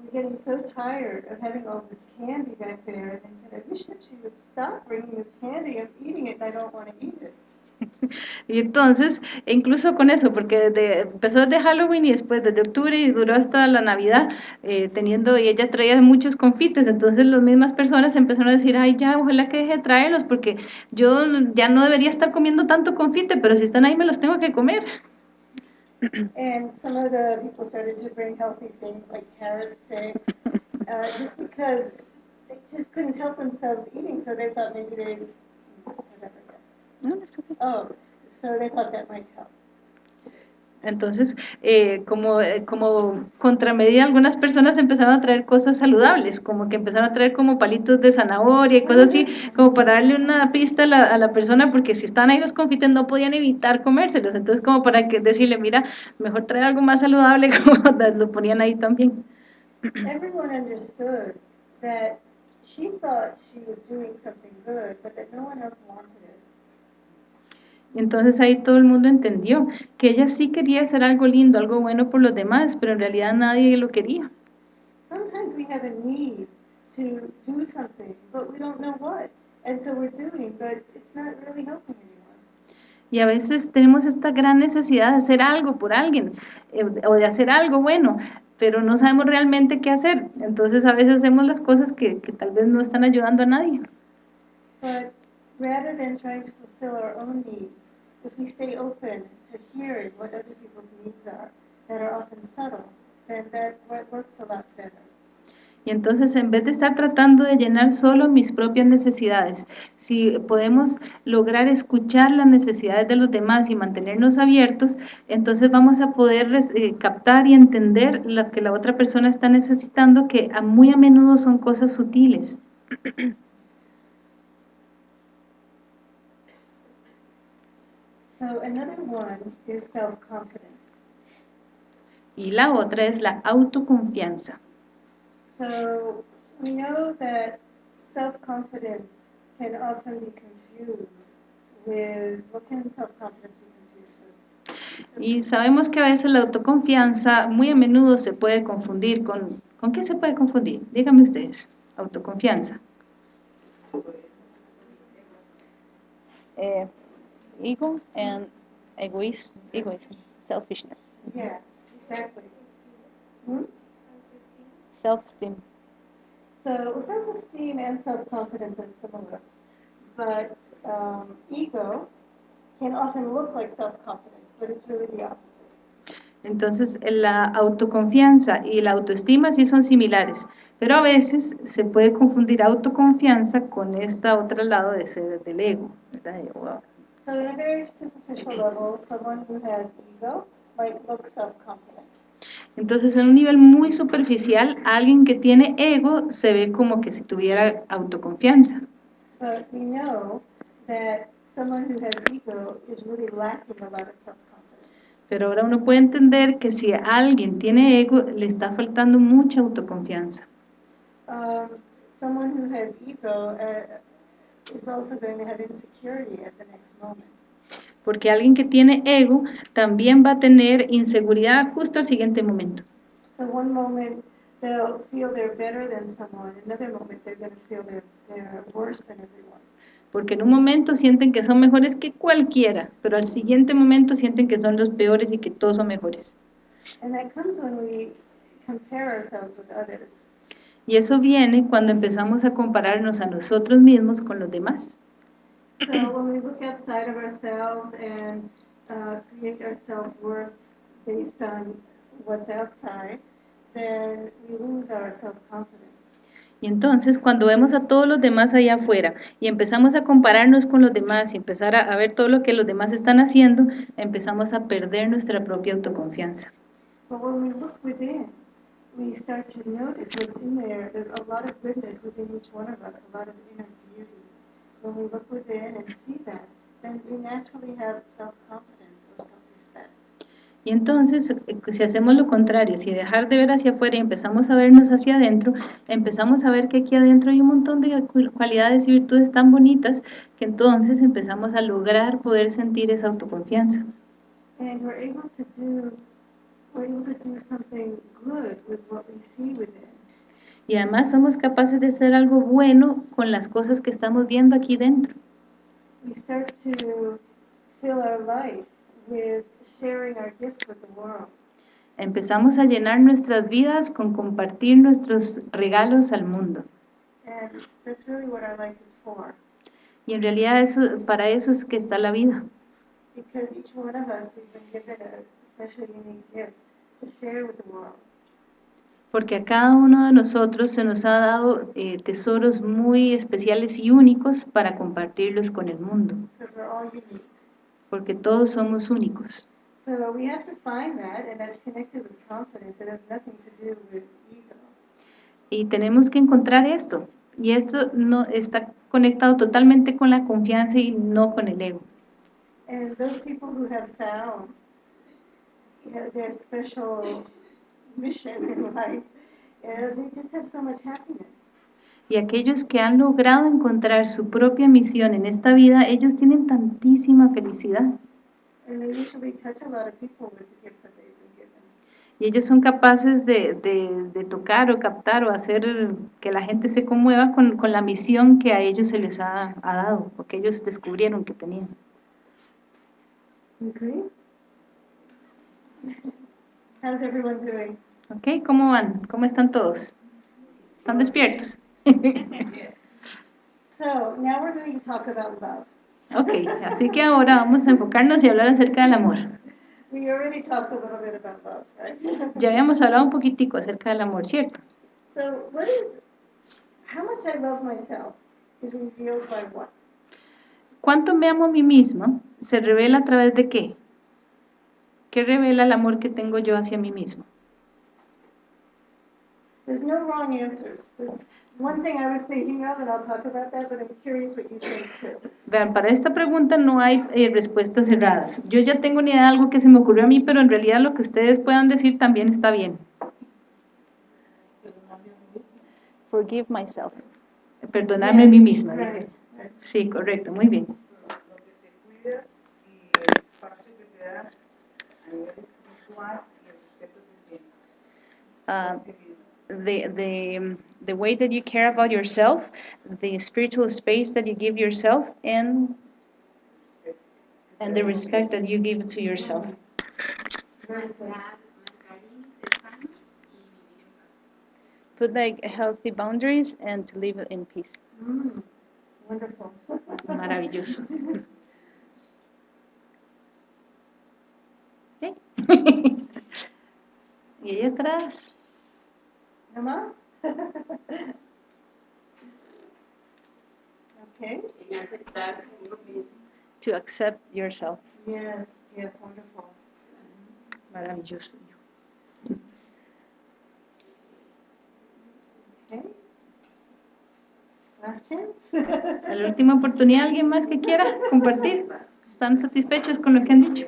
A: were getting so tired of having all this candy back there. And they said, I wish that she would stop bringing this candy. I'm eating it and I don't want to eat it.
B: Y entonces, incluso con eso, porque desde, empezó desde Halloween y después desde octubre y duró hasta la Navidad, eh, teniendo, y ella traía muchos confites, entonces las mismas personas empezaron a decir, ay, ya, ojalá que deje de traerlos, porque yo ya no debería estar comiendo tanto confite, pero si están ahí me los tengo que comer.
A: And some of the people started to bring healthy things like carrot sticks, uh, just because they just couldn't help themselves eating, so they thought maybe they, whatever. Oh, thought that might help.
B: Entonces, eh, como, eh, como contramedida, algunas personas empezaron a traer cosas saludables, como que empezaron a traer como palitos de zanahoria y cosas así, como para darle una pista a la, a la persona, porque si estaban ahí los confites no podían evitar comérselos, entonces como para que decirle, mira, mejor traer algo más saludable, como lo ponían ahí también.
A: Everyone understood that she thought she was doing something good, but that no one else wanted it.
B: Entonces ahí todo el mundo entendió que ella sí quería hacer algo lindo, algo bueno por los demás, pero en realidad nadie lo quería.
A: Sometimes we have a need to do something, but we don't know what. And so we're doing, but it's not really helping anyone.
B: Y a veces tenemos esta gran necesidad de hacer algo por alguien eh, o de hacer algo bueno, pero no sabemos realmente qué hacer. Entonces a veces hacemos las cosas que, que tal vez no están ayudando a nadie.
A: But rather than trying to fulfill our own needs, if we stay open to hearing what other people's needs are, that are often subtle, then that wo- works a lot better.
B: Y entonces en vez de estar tratando de llenar solo mis propias necesidades, si podemos lograr escuchar las necesidades de los demás y mantenernos abiertos, entonces vamos a poder eh, captar y entender lo que la otra persona está necesitando, que a muy a menudo son cosas sutiles.
A: So another one is self-confidence.
B: Y la otra es la autoconfianza.
A: So we know that self-confidence can often be confused with, what can self-confidence be confused with?
B: Y sabemos que a veces la autoconfianza muy a menudo se puede confundir con... ¿Con qué se puede confundir? Díganme ustedes, autoconfianza.
D: uh, ego and egoism, egoism, selfishness,
A: Yes, exactly. Hmm?
D: self-esteem.
A: So self-esteem and self-confidence are similar, but um, ego can often look like self-confidence, but it's really the opposite.
B: Entonces, la autoconfianza y la autoestima sí son similares, pero a veces se puede confundir autoconfianza con esta otra lado de ser del ego, ¿verdad? De, wow.
A: So in a very superficial level, someone who has ego might look self-confident.
B: Entonces, en un nivel muy superficial, alguien que tiene ego se ve como que si tuviera autoconfianza.
A: But we know that someone who has ego is really lacking a lot of self-confidence.
B: Pero ahora uno puede entender que si alguien tiene ego, le está faltando mucha autoconfianza.
A: Um, someone who has ego uh,
B: Porque alguien que tiene ego también va a tener inseguridad justo al siguiente momento.
A: So one moment they'll feel they're better than someone, another moment they're going to feel they're, they're worse than everyone.
B: Porque en un momento sienten que son mejores que cualquiera, pero al siguiente momento sienten que son los peores y que todos son mejores.
A: And that comes when we compare ourselves with others.
B: Y eso viene cuando empezamos a compararnos a nosotros mismos con los demás.
A: So when we look outside of ourselves and uh, create our self-worth based on what's outside, then we lose our self-confidence.
B: Y entonces cuando vemos a todos los demás allá afuera y empezamos a compararnos con los demás y empezar a, a ver todo lo que los demás están haciendo, empezamos a perder nuestra propia autoconfianza.
A: But when we look within, we start to notice what's in there. There's a lot of goodness within each one of us, a lot of inner beauty. When we look within and see that, then we naturally have self-confidence or self-respect.
B: Y entonces, si hacemos lo contrario, si dejar de ver hacia afuera y empezamos a vernos hacia adentro, empezamos a ver que aquí adentro hay un montón de cu- cualidades y virtudes tan bonitas que entonces empezamos a lograr poder sentir esa autoconfianza.
A: And we're able to do, we're able to do something good with what we see within.
B: Y además somos capaces de hacer algo bueno con las cosas que estamos viendo aquí dentro.
A: We start to fill our life with sharing our gifts with the world.
B: Empezamos a llenar nuestras vidas con compartir nuestros regalos al mundo.
A: And that's really what our life is for.
B: Y en realidad eso, para eso es que está la vida.
A: Because each one of us, we've been given a special unique gift
B: Porque a cada uno de nosotros se nos ha dado eh, tesoros muy especiales y únicos para compartirlos con el mundo. Porque todos somos únicos.
A: So we have to find that, and that's connected with confidence. It has nothing to do with ego.
B: Y tenemos que encontrar esto. Y esto no está conectado totalmente con la confianza y no con el ego.
A: And those people who have found their special mission in life, uh, they just have so much happiness.
B: Y aquellos que han logrado encontrar su propia misión en esta vida, ellos tienen tantísima felicidad.
A: And they usually touch a lot of people with the gifts that they've been given.
B: Y ellos son capaces de, de- de tocar o captar o hacer que la gente se conmueva con, con la misión que a ellos se les ha, ha dado, o que ellos descubrieron que tenían.
A: Agree? How's everyone doing?
B: ¿Ok? ¿Cómo van? ¿Cómo están todos? ¿Están despiertos?
A: So now we're going to talk about love.
B: Ok, así que ahora vamos a enfocarnos y hablar acerca del amor.
A: We already talked a little bit about love, right?
B: Ya habíamos hablado un poquitico acerca del amor, ¿cierto?
A: So what is, how much I love myself is revealed by what?
B: ¿Cuánto me amo a mí misma? ¿Se revela a través de qué? ¿Qué revela el amor que tengo yo hacia mí mismo?
A: There's no wrong answers. There's one thing I was thinking of, and I'll talk about that, but I'm curious what you think too.
B: Vean, para esta pregunta no hay eh, respuestas cerradas. Yo ya tengo ni idea de algo que se me ocurrió a mí, pero en realidad lo que ustedes puedan decir también está bien.
D: Forgive myself.
B: Perdonarme a mí misma.
A: Right.
B: Sí, correcto, muy bien.
E: lo que te cuidas y el espacio que te das nivel espiritual y el respeto que sientas.
D: Um,
E: Te vivo.
D: the the the way that you care about yourself, the spiritual space that you give yourself, and and the respect that you give to yourself.
F: marcar, marcar límites sanos y vivir en paz.
D: Put like healthy boundaries and to live in peace.
A: Mm, wonderful.
D: Maravilloso. Y ahí atrás.
A: ¿No más? Okay.
D: To accept yourself.
A: yes, yes, wonderful.
D: Maravilloso.
A: Okay. Last chance?
B: A la última oportunidad, ¿alguien más que quiera compartir? ¿Están satisfechos con lo que han dicho?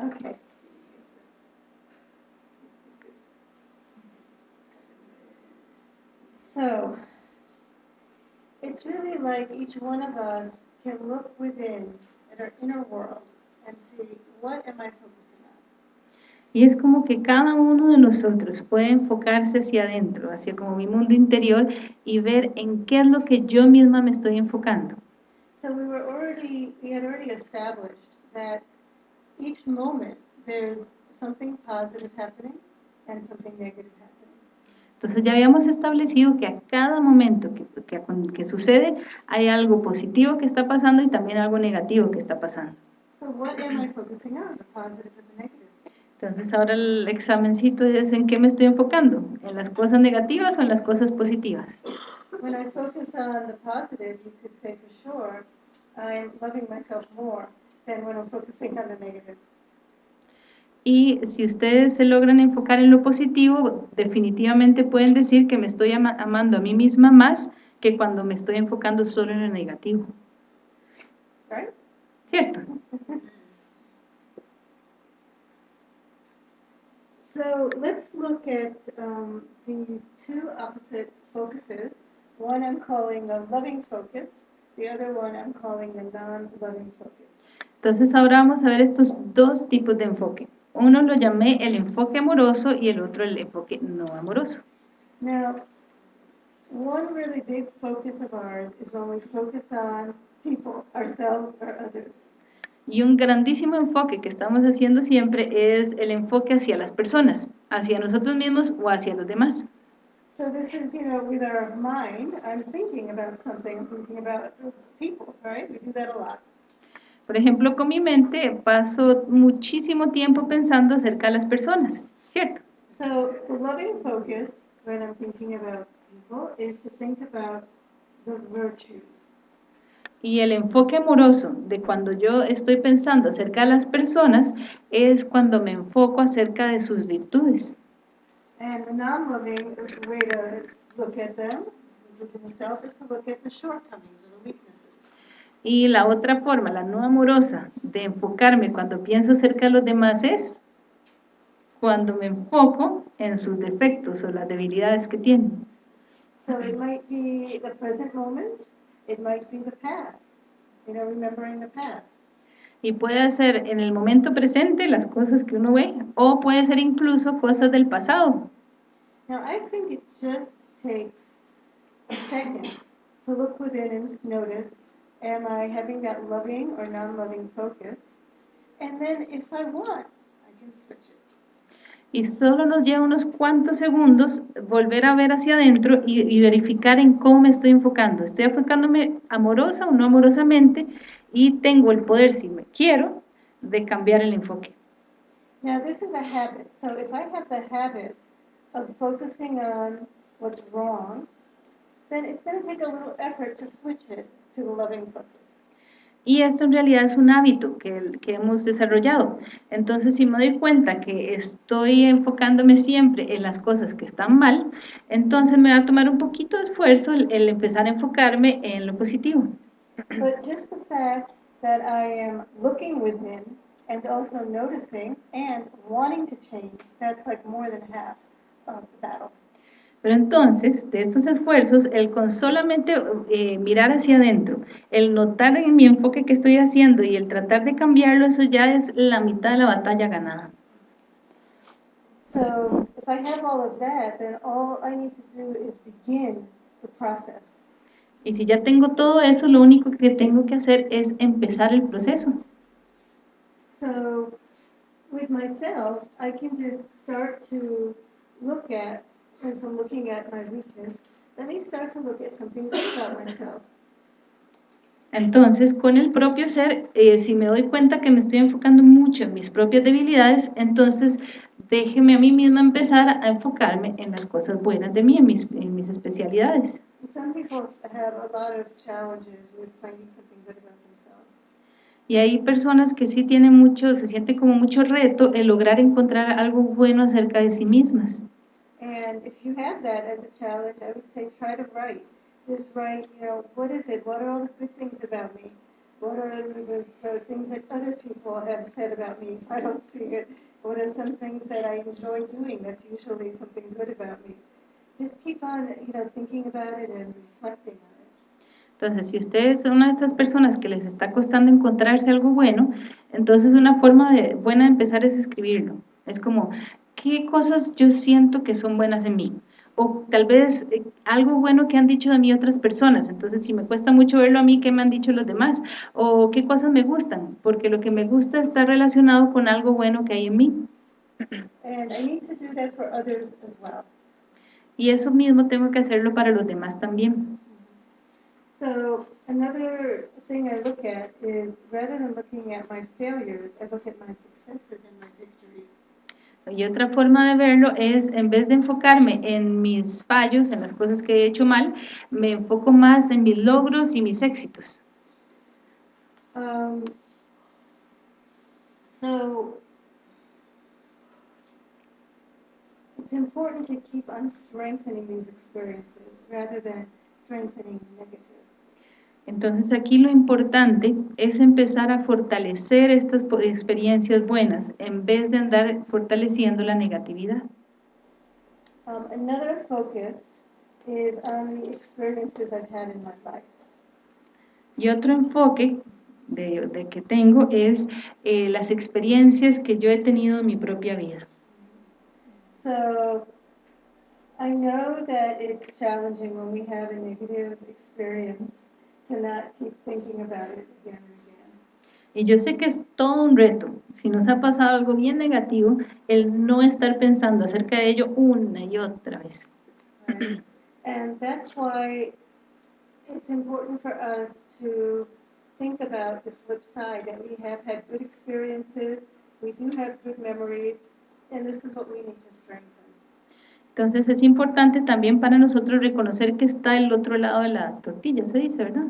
A: Okay. So, it's really like each one of us can look within at our inner world and see what am I focusing on?
B: Y es como que cada uno de nosotros puede enfocarse hacia adentro, hacia como mi mundo interior y ver en qué es lo que yo misma me estoy enfocando.
A: So we were already, we had already established that each moment there's something positive happening and something negative happening.
B: Entonces ya habíamos establecido que a cada momento que, que, que sucede hay algo positivo que está pasando y también algo negativo que está pasando. Entonces ahora el examencito es en qué me estoy enfocando, en las cosas negativas o en las cosas positivas.
A: When I focus on the positive, you could say for sure, I'm loving myself more than when I'm focusing on the negative.
B: Y si ustedes se logran enfocar en lo positivo, definitivamente pueden decir que me estoy ama- amando a mí misma más que cuando me estoy enfocando solo en lo negativo. ¿Cierto?
A: So let's look at um, these two opposite focuses. One I'm calling a loving focus, the other one I'm calling a non-loving focus.
B: Entonces ahora vamos a ver estos dos tipos de enfoque. Uno lo llamé el enfoque amoroso y el otro el enfoque no amoroso.
A: Now, one really big focus of ours is when we focus on people, ourselves or others.
B: Y un grandísimo enfoque que estamos haciendo siempre es el enfoque hacia las personas, hacia nosotros mismos o hacia los demás.
A: So this is, you know, with our mind, I'm thinking about something, I'm thinking about people, right? We do that a lot.
B: Por ejemplo, con mi mente paso muchísimo tiempo pensando acerca de las personas, ¿cierto?
A: So the loving focus, when I'm thinking about people, is to think about the virtues.
B: Y el enfoque amoroso de cuando yo estoy pensando acerca de las personas es cuando me enfoco acerca de sus virtudes.
A: And the non-loving way to look at them, look at myself, is to look at the shortcomings.
B: Y la otra forma, la no amorosa, de enfocarme cuando pienso acerca de los demás es cuando me enfoco en sus defectos o las debilidades que tienen.
A: So it might be the present moment, it might be the past, you know, remembering the past.
B: Y puede ser en el momento presente las cosas que uno ve, o puede ser incluso cosas del pasado.
A: Now, I think it just takes a second to look within and notice, am I having that loving or non-loving focus? And then if I want, I can switch it.
B: Y solo nos lleva unos cuantos segundos volver a ver hacia adentro y, y verificar en cómo me estoy enfocando. ¿Estoy enfocándome amorosa o no amorosamente? Y tengo el poder, si me quiero, de cambiar el enfoque.
A: Now, this is a habit. So if I have the habit of focusing on what's wrong, then it's going to take a little effort to switch it the loving focus.
B: Y esto en realidad es un hábito que, que hemos desarrollado. Entonces, si me doy cuenta que estoy enfocándome siempre en las cosas que están mal, entonces me va a tomar un poquito de esfuerzo el, el empezar a enfocarme en lo positivo.
A: But just the fact that I am looking within and also noticing and wanting to change, that's like more than half of the battle.
B: Pero entonces, de estos esfuerzos, el con solamente eh, mirar hacia adentro, el notar en mi enfoque que estoy haciendo y el tratar de cambiarlo, eso ya es la mitad de la batalla ganada.
A: So if I have all of that, then all I need to do is begin the process.
B: Y si ya tengo todo eso, lo único que tengo que hacer es empezar el proceso.
A: So with myself, I can just start to look at, and from looking at my weakness, let me start to look at about myself.
B: Entonces, con el propio ser, eh, si me doy cuenta que me estoy enfocando mucho en mis propias debilidades, entonces déjeme a mí misma empezar a enfocarme en las cosas buenas de mí, en mis, en mis especialidades.
A: And Some people have a lot of challenges with finding something good about themselves.
B: Y hay personas que sí tienen mucho, se siente como mucho reto el lograr encontrar algo bueno acerca de sí mismas.
A: And if you have that as a challenge, I would say try to write. Just write, you know, what is it? What are all the good things about me? What are the, the, things that other people have said about me if I don't see it? What are some things that I enjoy doing that's usually something good about me? Just keep on, you know, thinking about it and reflecting on it.
B: Entonces, si una de estas personas que les está costando encontrarse algo bueno, entonces una forma de, buena de empezar es escribirlo. Es como, ¿qué cosas yo siento que son buenas en mí? O tal vez eh, algo bueno que han dicho de mí otras personas. Entonces, si me cuesta mucho verlo a mí, ¿qué me han dicho los demás? O qué cosas me gustan, porque lo que me gusta está relacionado con algo bueno que hay en mí.
A: And I need to do that for others as well.
B: Y eso mismo tengo que hacerlo para los demás también.
A: So another thing I look at is rather than looking at my failures, I look at my successes and my victories.
B: Y otra forma de verlo es, en vez de enfocarme en mis fallos, en las cosas que he hecho mal, me enfoco más en mis logros y mis éxitos.
A: Um, so it's important to keep on strengthening these experiences rather than strengthening negative.
B: Entonces aquí lo importante es empezar a fortalecer estas experiencias buenas en vez de andar fortaleciendo la negatividad.
A: Um, another focus is on the experiences I've had in my life.
B: Y otro enfoque de, de que tengo es eh, las experiencias que yo he tenido en mi propia vida.
A: So I know that it's challenging when we have a negative experience to not keep thinking about it again and again.
B: Y yo sé que es todo un reto, si nos ha pasado algo bien negativo, el no estar pensando acerca de ello una y otra vez.
A: Right? And that's why it's important for us to think about the flip side, that we have had good experiences, we do have good memories, and this is what we need to strengthen.
B: Entonces es importante también para nosotros reconocer que está el otro lado de la tortilla, se dice, ¿verdad?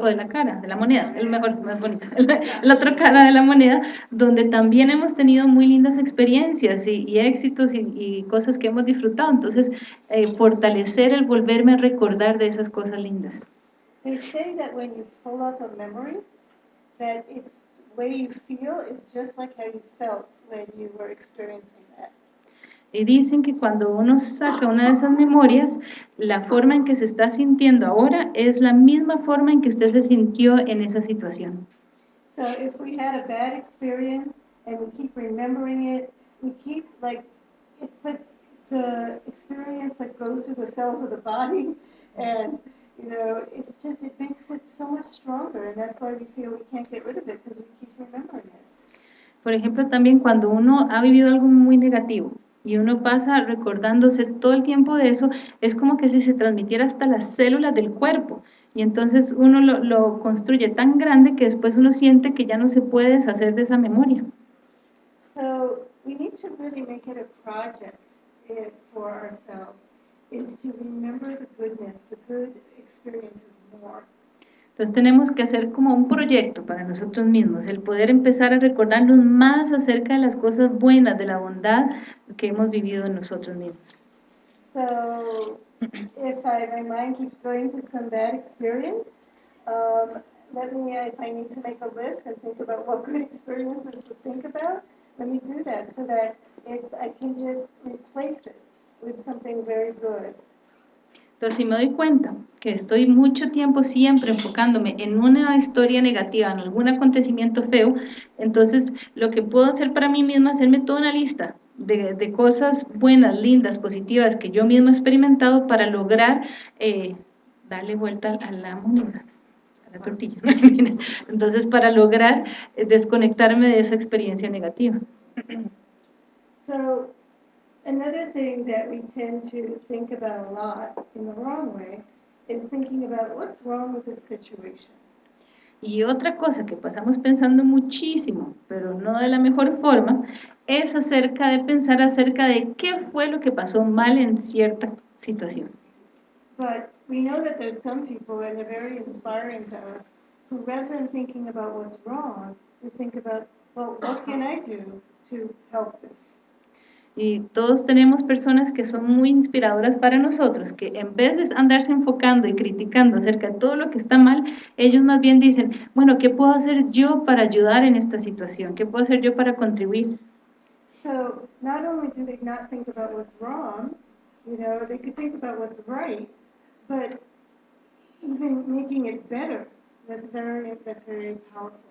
B: O de la cara, de la moneda, el mejor, más bonito, la otra cara de la moneda, donde también hemos tenido muy lindas experiencias y, y éxitos y, y cosas que hemos disfrutado. Entonces, eh, fortalecer el volverme a recordar de esas cosas lindas.
A: They.
B: Y dicen que cuando uno saca una de esas memorias, la forma en que se está sintiendo ahora es la misma forma en que usted se sintió en esa situación.
A: So if we had a bad experience and we keep remembering it, we keep like, it's like the experience that goes through the cells of the body and, you know, it's just, it makes it so much stronger and that's why we feel we can't get rid of it because we keep remembering it.
B: Por ejemplo, también cuando uno ha vivido algo muy negativo y uno pasa recordándose todo el tiempo de eso, es como que si se transmitiera hasta las células del cuerpo. Y entonces uno lo, lo construye tan grande que después uno siente que ya no se puede deshacer de esa memoria.
A: So we need to really make it a project eh, for ourselves, is to remember the goodness, the good experiences more.
B: Entonces tenemos que hacer como un proyecto para nosotros mismos, el poder empezar a recordarnos más acerca de las cosas buenas, de la bondad que hemos vivido en nosotros mismos.
A: So if I, my mind keeps going to some bad experience, um, let me, if I need to make a list and think about what good experiences to think about, let me do that so that it's, I can just replace it with something very good.
B: Entonces, si me doy cuenta que estoy mucho tiempo siempre enfocándome en una historia negativa, en algún acontecimiento feo, entonces lo que puedo hacer para mí misma es hacerme toda una lista de, cosas buenas, lindas, positivas que yo mismo he experimentado para lograr eh, darle vuelta a la moneda, a la tortilla. Entonces, para lograr eh, desconectarme de esa experiencia negativa.
A: Another thing that we tend to think about a lot in the wrong way is thinking about what's wrong with this situation.
B: Y otra cosa que pasamos pensando muchísimo, pero no de la mejor forma, es acerca de pensar acerca de qué fue lo que pasó mal en cierta situación.
A: But we know that there's some people, and they're very inspiring to us, who rather than thinking about what's wrong, they think about, well, what can I do to help this?
B: Y todos tenemos personas que son muy inspiradoras para nosotros, que en vez de andarse enfocando y criticando acerca de todo lo que está mal, ellos más bien dicen, bueno, ¿qué puedo hacer yo para ayudar en esta situación? ¿Qué puedo hacer yo para contribuir?
A: So not only do they not think about what's wrong, you know, they could think about what's right, but even making it better. That's very, that's very powerful.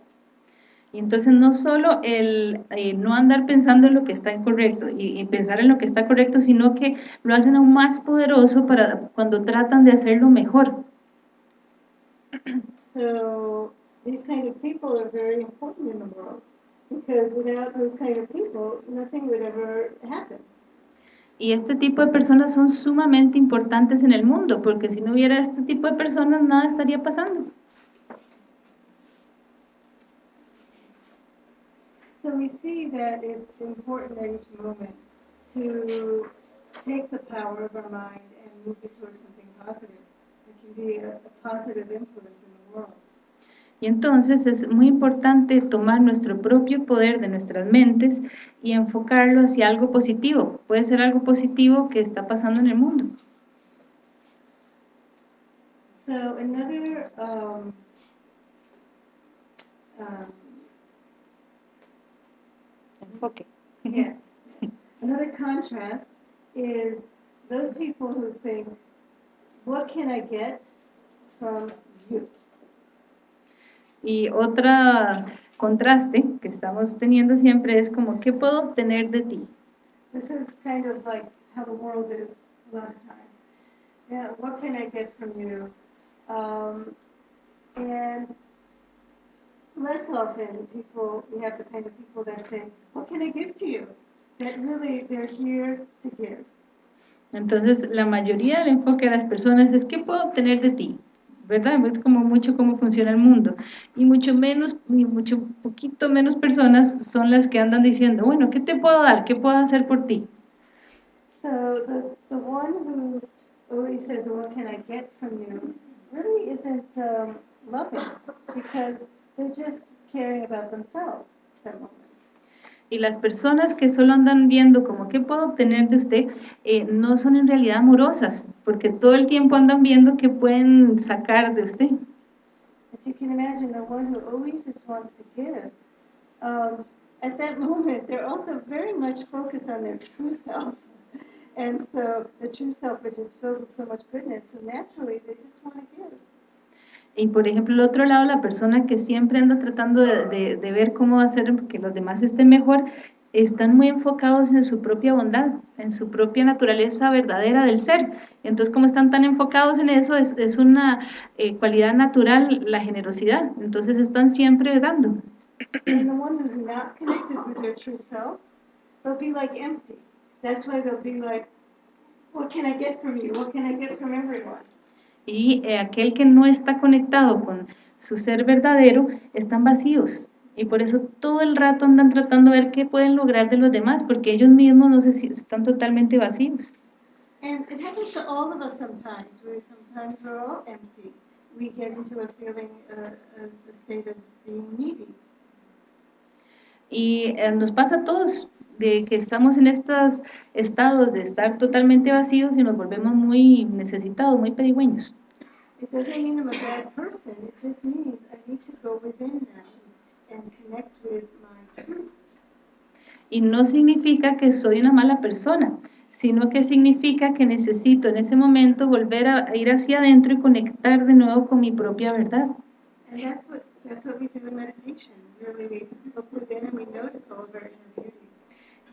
B: Y entonces no solo el eh, no andar pensando en lo que está incorrecto y, y pensar en lo que está correcto, sino que lo hacen aún más poderoso para cuando tratan de hacerlo mejor.
A: So these kind of people are very important in the world because without those kind of people, nothing would ever happen.
B: Y este tipo de personas son sumamente importantes en el mundo, porque si no hubiera este tipo de personas, nada estaría pasando.
A: So we see that it's important at each moment to take the power of our mind and move it towards something positive. It can be a, a positive influence in the world.
B: Y entonces es muy importante tomar nuestro propio poder de nuestras mentes y enfocarlo hacia algo positivo. Puede ser algo positivo que está pasando en el mundo.
A: So another um, um,
B: Enfoque.
A: yeah, another contrast is those people who think, "What can I get from you?"
B: Y otro contraste que estamos teniendo siempre es como, ¿qué puedo obtener de ti?
A: This is kind of like how the world is a lot of times. Yeah, what can I get from you? Um, and less often, people we have the kind of people that "What can I give to you?" That really they're here to give.
B: Entonces, la mayoría del enfoque de las personas es, ¿qué puedo obtener de ti? ¿Verdad? Es como mucho cómo funciona el mundo. Y mucho menos, y mucho poquito menos personas son las que andan diciendo, bueno, ¿qué te puedo dar? ¿Qué puedo hacer por ti?
A: So the the one who always says, "What can I get from you?" really isn't um, loving because they're just caring about themselves at that moment.
B: Y las personas que solo andan viendo como qué puedo obtener de usted, eh, no son en realidad amorosas, porque todo el tiempo andan viendo qué pueden sacar de usted.
A: But you can imagine the one who always just wants to give. Um, at that moment, they're also very much focused on their true self. And so the true self, which is filled with so much goodness, so naturally they just want to give.
B: Y por ejemplo, el otro lado, la persona que siempre anda tratando de, de- de ver cómo hacer que los demás estén mejor, están muy enfocados en su propia bondad, en su propia naturaleza verdadera del ser. Entonces, como están tan enfocados en eso, es, es una eh, cualidad natural la generosidad. Entonces, están siempre dando.
A: Empty. What can I get from you? What can I get from everyone?
B: Y eh, aquel que no está conectado con su ser verdadero, están vacíos. Y por eso todo el rato andan tratando de ver qué pueden lograr de los demás, porque ellos mismos no sé si están totalmente vacíos.
A: And it happens to all of us sometimes, where sometimes we're all empty. We get into a feeling, uh, a, a state of being needy.
B: Y eh, nos pasa a todos, de que estamos en estos estados de estar totalmente vacíos y nos volvemos muy necesitados, muy pedigüeños.
A: It doesn't mean I'm a bad person. It just means I need to go within now and connect with my truth.
B: Y no significa que soy una mala persona, sino que significa que necesito en ese momento volver a, ir hacia adentro y conectar de nuevo con mi propia verdad.
A: And that's what, that's what we do in meditation. Really, we look within and we notice all of our inner beauty.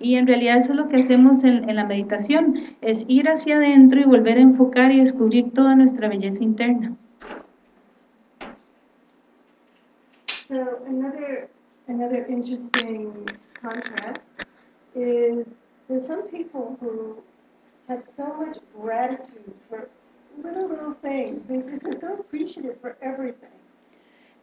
B: Y en realidad eso es lo que hacemos en, en la meditación, es ir hacia adentro y volver a enfocar y descubrir toda nuestra belleza interna.
A: So another, another interesting contrast is there's some people who have so much gratitude for little, little things. They just are so appreciative for everything.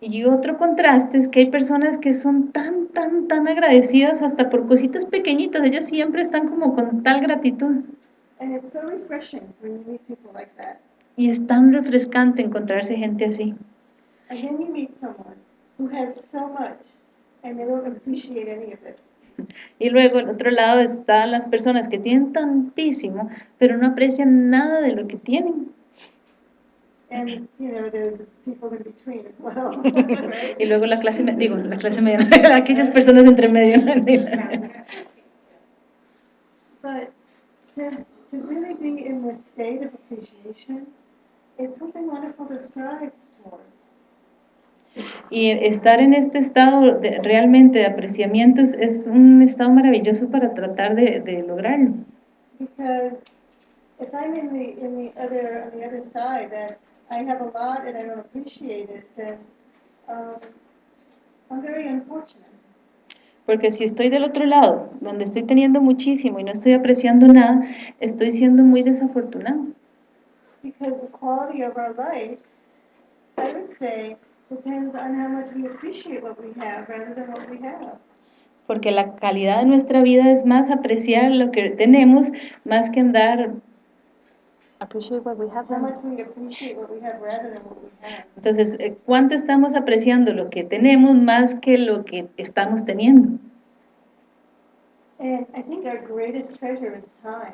B: Y otro contraste es que hay personas que son tan, tan, tan agradecidas hasta por cositas pequeñitas. Ellos siempre están como con tal gratitud.
A: And it's so refreshing when you meet people like that.
B: Y es tan refrescante encontrarse gente así.
A: And then you meet someone who has so much and they don't appreciate any of it.
B: Y luego, al otro lado, están las personas que tienen tantísimo, pero no aprecian nada de lo que tienen.
A: And, you know, there's people in between as well. right?
B: Y luego la clase, me- digo, la clase media, aquellas personas entre medio.
A: But to, to really be in this state of appreciation, it's something wonderful to strive towards.
B: Y estar en este estado de- realmente de apreciamiento es, es un estado maravilloso para tratar de, de lograrlo.
A: Because if I'm in the, in the other, on the other side, that I have a lot and I don't appreciate it, then, um, I'm very unfortunate.
B: Porque si estoy del otro lado, donde estoy teniendo muchísimo y no estoy apreciando nada, estoy siendo muy desafortunado.
A: Because the quality of our life, I would say, depends on how much we appreciate what we have rather than what we have.
B: Porque la calidad de nuestra vida es más apreciar lo que tenemos, más que andar... Appreciate what we have.
A: How much we appreciate what we have rather than what we have.
B: Entonces, ¿cuánto estamos apreciando lo que tenemos más que lo que estamos teniendo?
A: And I think our greatest treasure is time.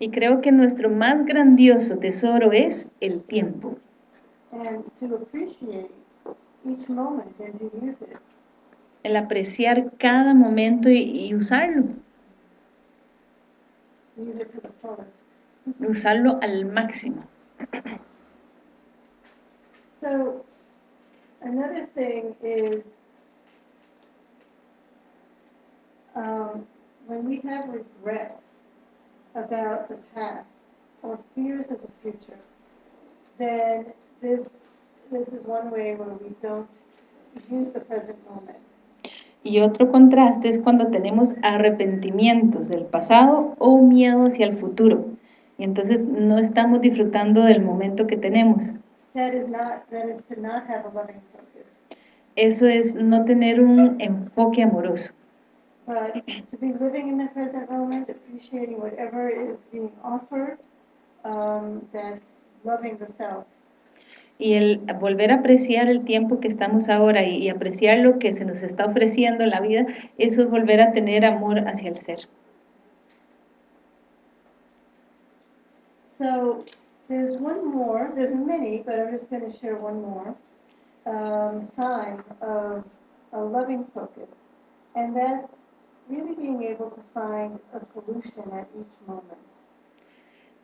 B: Y creo que nuestro más grandioso tesoro es el tiempo.
A: And to appreciate each moment and to use it.
B: El apreciar cada momento y, y usarlo,
A: Use it to the fullest.
B: Usarlo al máximo.
A: So, another thing is, um, when we have regrets about the past or fears of the future, then this, this is one way where we don't use the present moment.
B: Y otro contraste es cuando tenemos arrepentimientos del pasado o miedo hacia el futuro. Y entonces no estamos disfrutando del momento que tenemos.
A: That is not, that is to not have a loving focus.
B: Eso es no tener un enfoque amoroso.
A: But to be living in the present moment, appreciating whatever is being offered, um, that's loving the self.
B: Y el volver a apreciar el tiempo que estamos ahora y, y apreciar lo que se nos está ofreciendo en la vida, eso es volver a tener amor hacia el ser.
A: So there's one more, there's many, but I'm just going to share one more um, sign of a loving focus. And that's really being able to find a solution at each moment.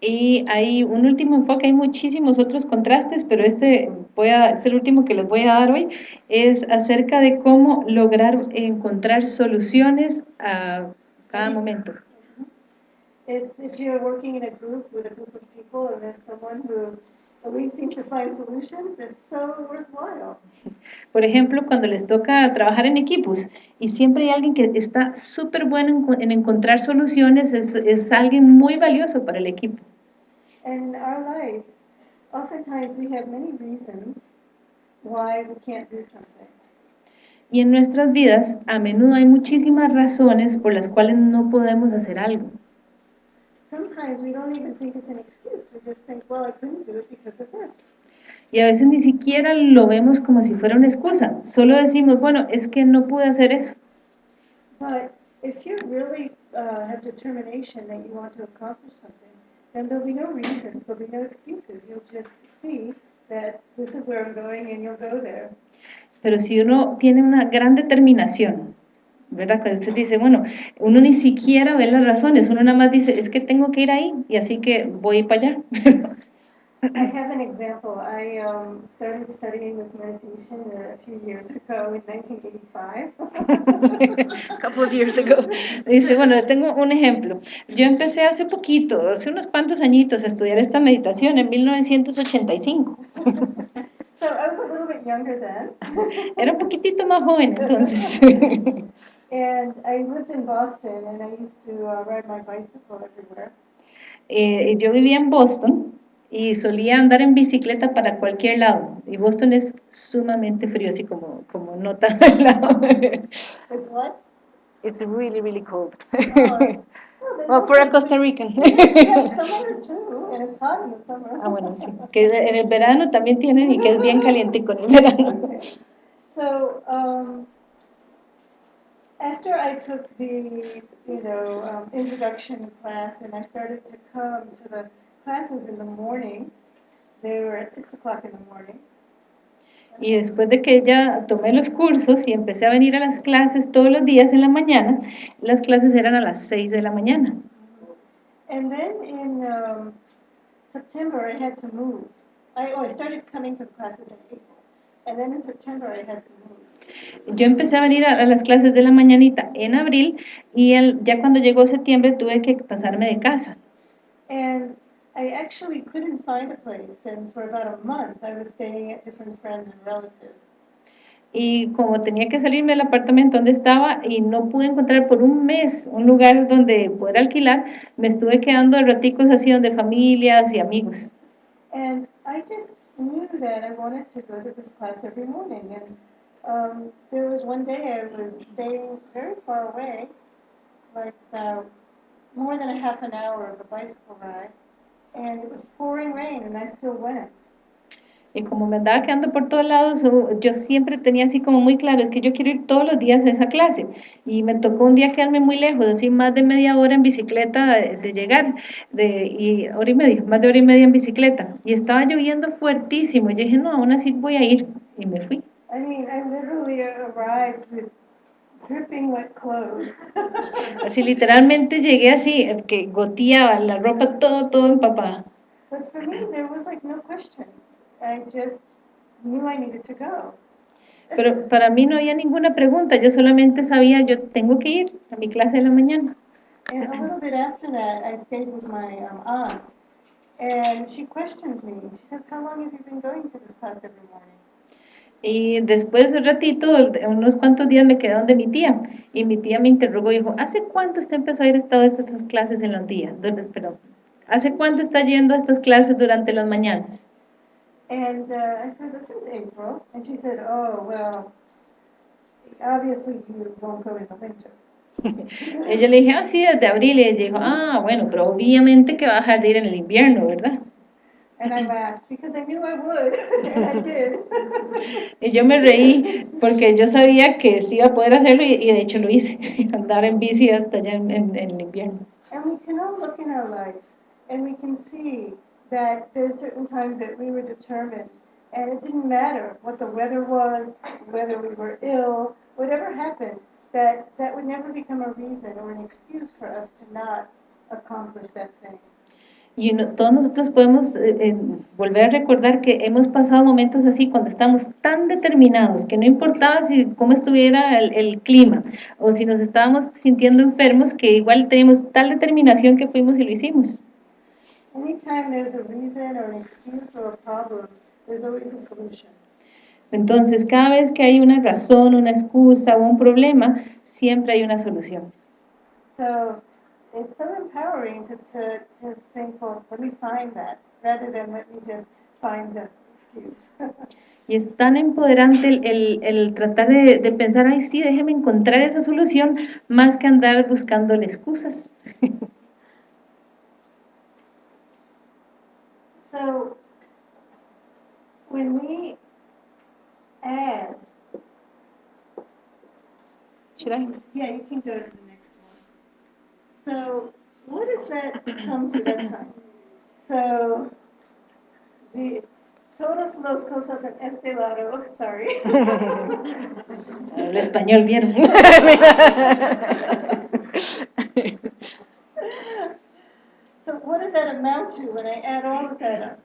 B: Y hay un último enfoque, hay muchísimos otros contrastes, pero este voy a, es el último que les voy a dar hoy, es acerca de cómo lograr encontrar soluciones a cada momento.
A: It's if you're working in a group with a group of people and there's someone who always seems to find solutions, they're so worthwhile.
B: Por ejemplo, cuando les toca trabajar en equipos y siempre hay alguien que está súper bueno en, co- en encontrar soluciones, es, es alguien muy valioso para el equipo.
A: In our life, oftentimes we have many reasons why we can't do something.
B: Y en nuestras vidas, a menudo hay muchísimas razones por las cuales no podemos hacer algo.
A: Sometimes we don't even think it's an excuse. We just think, well, I couldn't do it because of this.
B: Y a veces ni siquiera lo vemos como si fuera una excusa. Solo decimos, bueno, es que no pude hacer eso.
A: But if you really uh, have determination that you want to accomplish something, then there'll be no reasons, there'll be no excuses. You'll just see that this is where I'm going and you'll go there.
B: Pero si uno tiene una gran determinación ¿verdad? Cuando usted dice, bueno, uno ni siquiera ve las razones, uno nada más dice, es que tengo que ir ahí, y así que voy para allá.
A: I have an example. I um, started studying this meditation a few years ago in 1985.
B: A couple of years ago. Dice, bueno, tengo un ejemplo. Yo empecé hace poquito, hace unos cuantos añitos, a estudiar esta meditación en 1985.
A: so I was a little bit younger then.
B: Era un poquitito más joven entonces.
A: and I lived in Boston and I used to uh, ride my bicycle everywhere.
B: Eh, yo vivía en Boston y solía andar en bicicleta para cualquier lado. Y Boston es sumamente frío, así como, como nota al lado.
A: It's what?
B: It's really, really cold.
A: Oh, well, there's
B: Well, for a
A: also-
B: Costa Rican.
A: Yes, summer too, and it's hot in the summer.
B: Ah, bueno, sí. Que en el verano también tienen y que es bien calientico en el verano.
A: So, um, after I took the, you know, um, introduction class and I started to come to the classes in the morning, they were at six o'clock in the morning.
B: Y después de que ya tomé los cursos y empecé a venir a las clases todos los días en la mañana, las clases eran a las 6 de la mañana.
A: And then in um, September, I had to move. I, oh, I started coming to the classes in April. And then in September, I had to move.
B: Yo empecé a venir a, a las clases de la mañanita en abril y el- ya cuando llegó septiembre tuve que pasarme de casa.
A: And I actually couldn't find a place, and for about a month, I was staying at different friends and relatives.
B: Y como tenía que salirme del apartamento donde estaba y no pude encontrar por un mes un lugar donde poder alquilar, me estuve quedando de raticos así donde familias y amigos.
A: And I just knew that I wanted to go to this class every morning. And um, there was one day I was staying very far away, like uh, more than a half an hour of a bicycle ride, and it was pouring rain, and I still went.
B: Y como me andaba quedando por todos lados, yo siempre tenía así como muy claro, es que yo quiero ir todos los días a esa clase. Y me tocó un día quedarme muy lejos, así más de media hora en bicicleta de, de llegar, de, y hora y media, más de hora y media en bicicleta. Y estaba lloviendo fuertísimo. Yo dije, no, aún así voy a ir. Y me fui.
A: I mean, I literally arrived with dripping wet clothes.
B: Así literalmente llegué así, que goteaba la ropa todo, todo empapada.
A: but for me, there was like no question. I just knew I needed to go.
B: Pero para mí no había ninguna pregunta, yo solamente sabía, yo tengo que ir a mi clase de la mañana.
A: And a little bit after that, I stayed with my um, aunt, and she questioned me. She says, "How long have you been going to this class every morning?"
B: Y después de un ratito, unos cuantos días me quedé donde mi tía. Y mi tía me interrogó y dijo, ¿hace cuánto usted empezó a ir a todas estas clases en los días? Perdón, ¿hace cuánto está yendo a estas clases durante las mañanas?
A: And uh, I said, "This is April," and she said, "Oh well, obviously you won't go in the winter."
B: Ella le dije, ah, sí, desde abril. Y ella dijo, ah, bueno, pero obviamente que va a dejar de ir en el invierno, ¿verdad?
A: And I laughed because I knew I would, and I did.
B: Y yo me reí porque yo sabía que sí iba a poder hacerlo y, y de hecho lo hice, andar en bici hasta allá en, en- en el invierno.
A: And we can all look in our life and we can see that there's certain times that we were determined and it didn't matter what the weather was, whether we were ill, whatever happened, that that would never become a reason or an excuse for us to not accomplish that thing.
B: Y uno- todos nosotros podemos eh, eh, volver a recordar que hemos pasado momentos así cuando estamos tan determinados que no importaba si cómo estuviera el, el clima o si nos estábamos sintiendo enfermos, que igual teníamos tal determinación que fuimos y lo hicimos.
A: Anytime there's a reason or an excuse or a problem, there's always a solution.
B: Entonces, cada vez que hay una razón, una excusa o un problema, siempre hay una solución.
A: So it's so empowering to, to just think, well, let me find that, rather than let me just find the excuse.
B: Y es tan empoderante el, el- el tratar de, de pensar, ay, sí, déjeme encontrar esa solución, más que andar buscándole excusas.
A: So when we add,
B: Should I?
A: yeah, you can go to the. So what does that come to that time? So the todas las cosas en este lado, sorry.
B: El español, ¿vieron?
A: So what does that amount to when I add all of that up?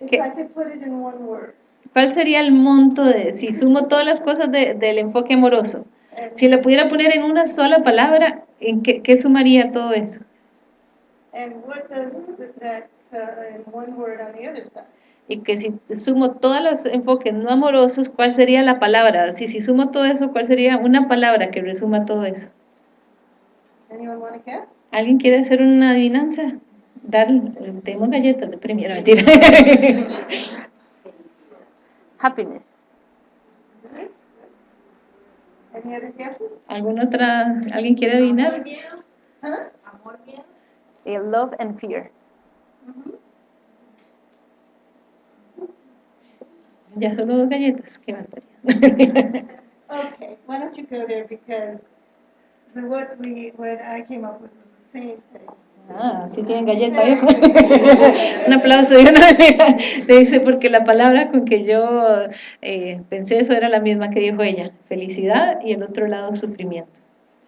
A: If
B: ¿Qué?
A: I could put it in one word.
B: ¿Cuál sería el monto de, si sumo todas las cosas de- del enfoque amoroso? Si lo pudiera poner en una sola palabra, ¿en qué, qué sumaría todo eso?
A: Uh, in one word on the other side?
B: Y que si sumo todos los enfoques no amorosos, ¿cuál sería la palabra? Si, si sumo todo eso, ¿cuál sería una palabra que resuma todo eso? ¿Alguien quiere hacer una adivinanza? Dar, tenemos galletas de premio, no, mentira. Happiness.
A: Any other guesses?
B: ¿Alguna otra, alguien quiere adivinar?
F: miedo, amor, miedo.
B: Eh, Love and fear. Ya solo dos galletas, qué barbaridad.
A: Okay, why don't you go there because the, what we, what I came up with was the same thing.
B: Ah, sí tienen galleta. Un aplauso. y una- Le dice, porque la palabra con que yo eh, pensé eso era la misma que dijo ella, felicidad y el otro lado sufrimiento.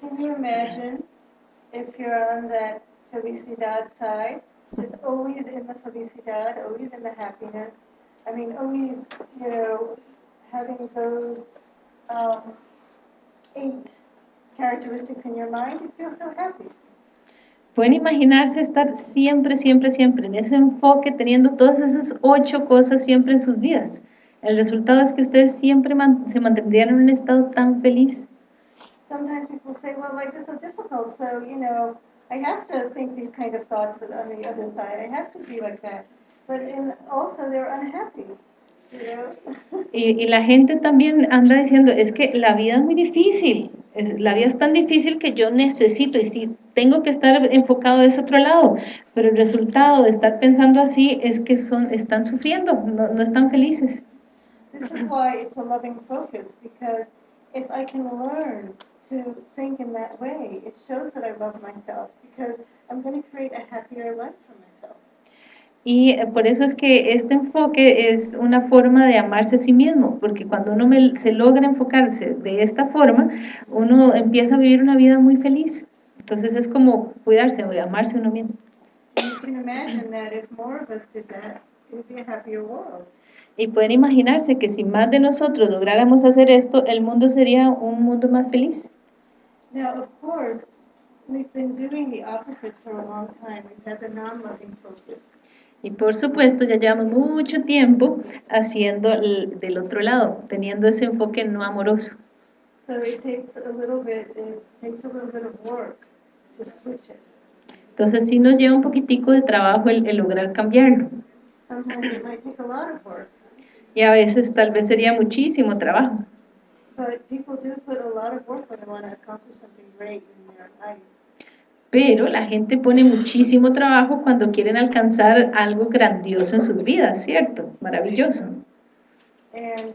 A: Can you imagine if you're on that felicidad side, just always in the felicidad, always in the happiness? I mean, always, you know, having those um, eight characteristics in your mind, you feel so happy.
B: Pueden imaginarse estar siempre, siempre, siempre en ese enfoque, teniendo todas esas ocho cosas siempre en sus vidas. El resultado es que ustedes siempre man- se mantendrían en un estado tan feliz.
A: Sometimes people say, well, life is so difficult, so, you know, I have to think these kind of thoughts on the other side. I have to be like that. But in, also, they're unhappy, you know?
B: Y, y la gente también anda diciendo, es que la vida es muy difícil, la vida es tan difícil que yo necesito y sí, tengo que estar enfocado de ese otro lado, pero el resultado de estar pensando así es que son, están sufriendo, no, no están felices.
A: This is why it's a loving focus, because if I can learn to think in that way, it shows that I love myself, because I'm going to create a happier life for myself.
B: Y eh, por eso es que este enfoque es una forma de amarse a sí mismo, porque cuando uno me- se logra enfocarse de esta forma, uno empieza a vivir una vida muy feliz. Entonces es como cuidarse o amarse a uno mismo.
A: And you can imagine that if more of us did that, it would be a happier world.
B: Y pueden imaginarse que si más de nosotros lográramos hacer esto, el mundo sería un mundo más feliz.
A: Now, of course, we've been doing the opposite for a long time. We've had the non-loving focus.
B: Y por supuesto, ya llevamos mucho tiempo haciendo el- del otro lado, teniendo ese enfoque no amoroso.
A: So it takes a little bit, it takes a little bit of work to switch it.
B: Entonces sí nos lleva un poquitico de trabajo el, el lograr cambiarlo.
A: Sometimes it might take a lot of work,
B: Y a veces tal vez sería muchísimo trabajo.
A: but people do put a lot of work when they want to accomplish something great in their life.
B: Pero la gente pone muchísimo trabajo cuando quieren alcanzar algo grandioso en sus vidas, ¿cierto? Maravilloso.
A: And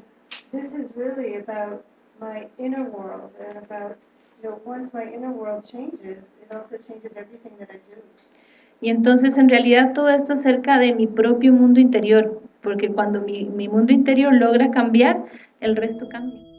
A: this is really about my inner world and about, you know, once my inner world changes, it also changes everything that I do.
B: Y entonces en realidad todo esto es acerca de mi propio mundo interior, porque cuando mi, mi mundo interior logra cambiar, el resto cambia.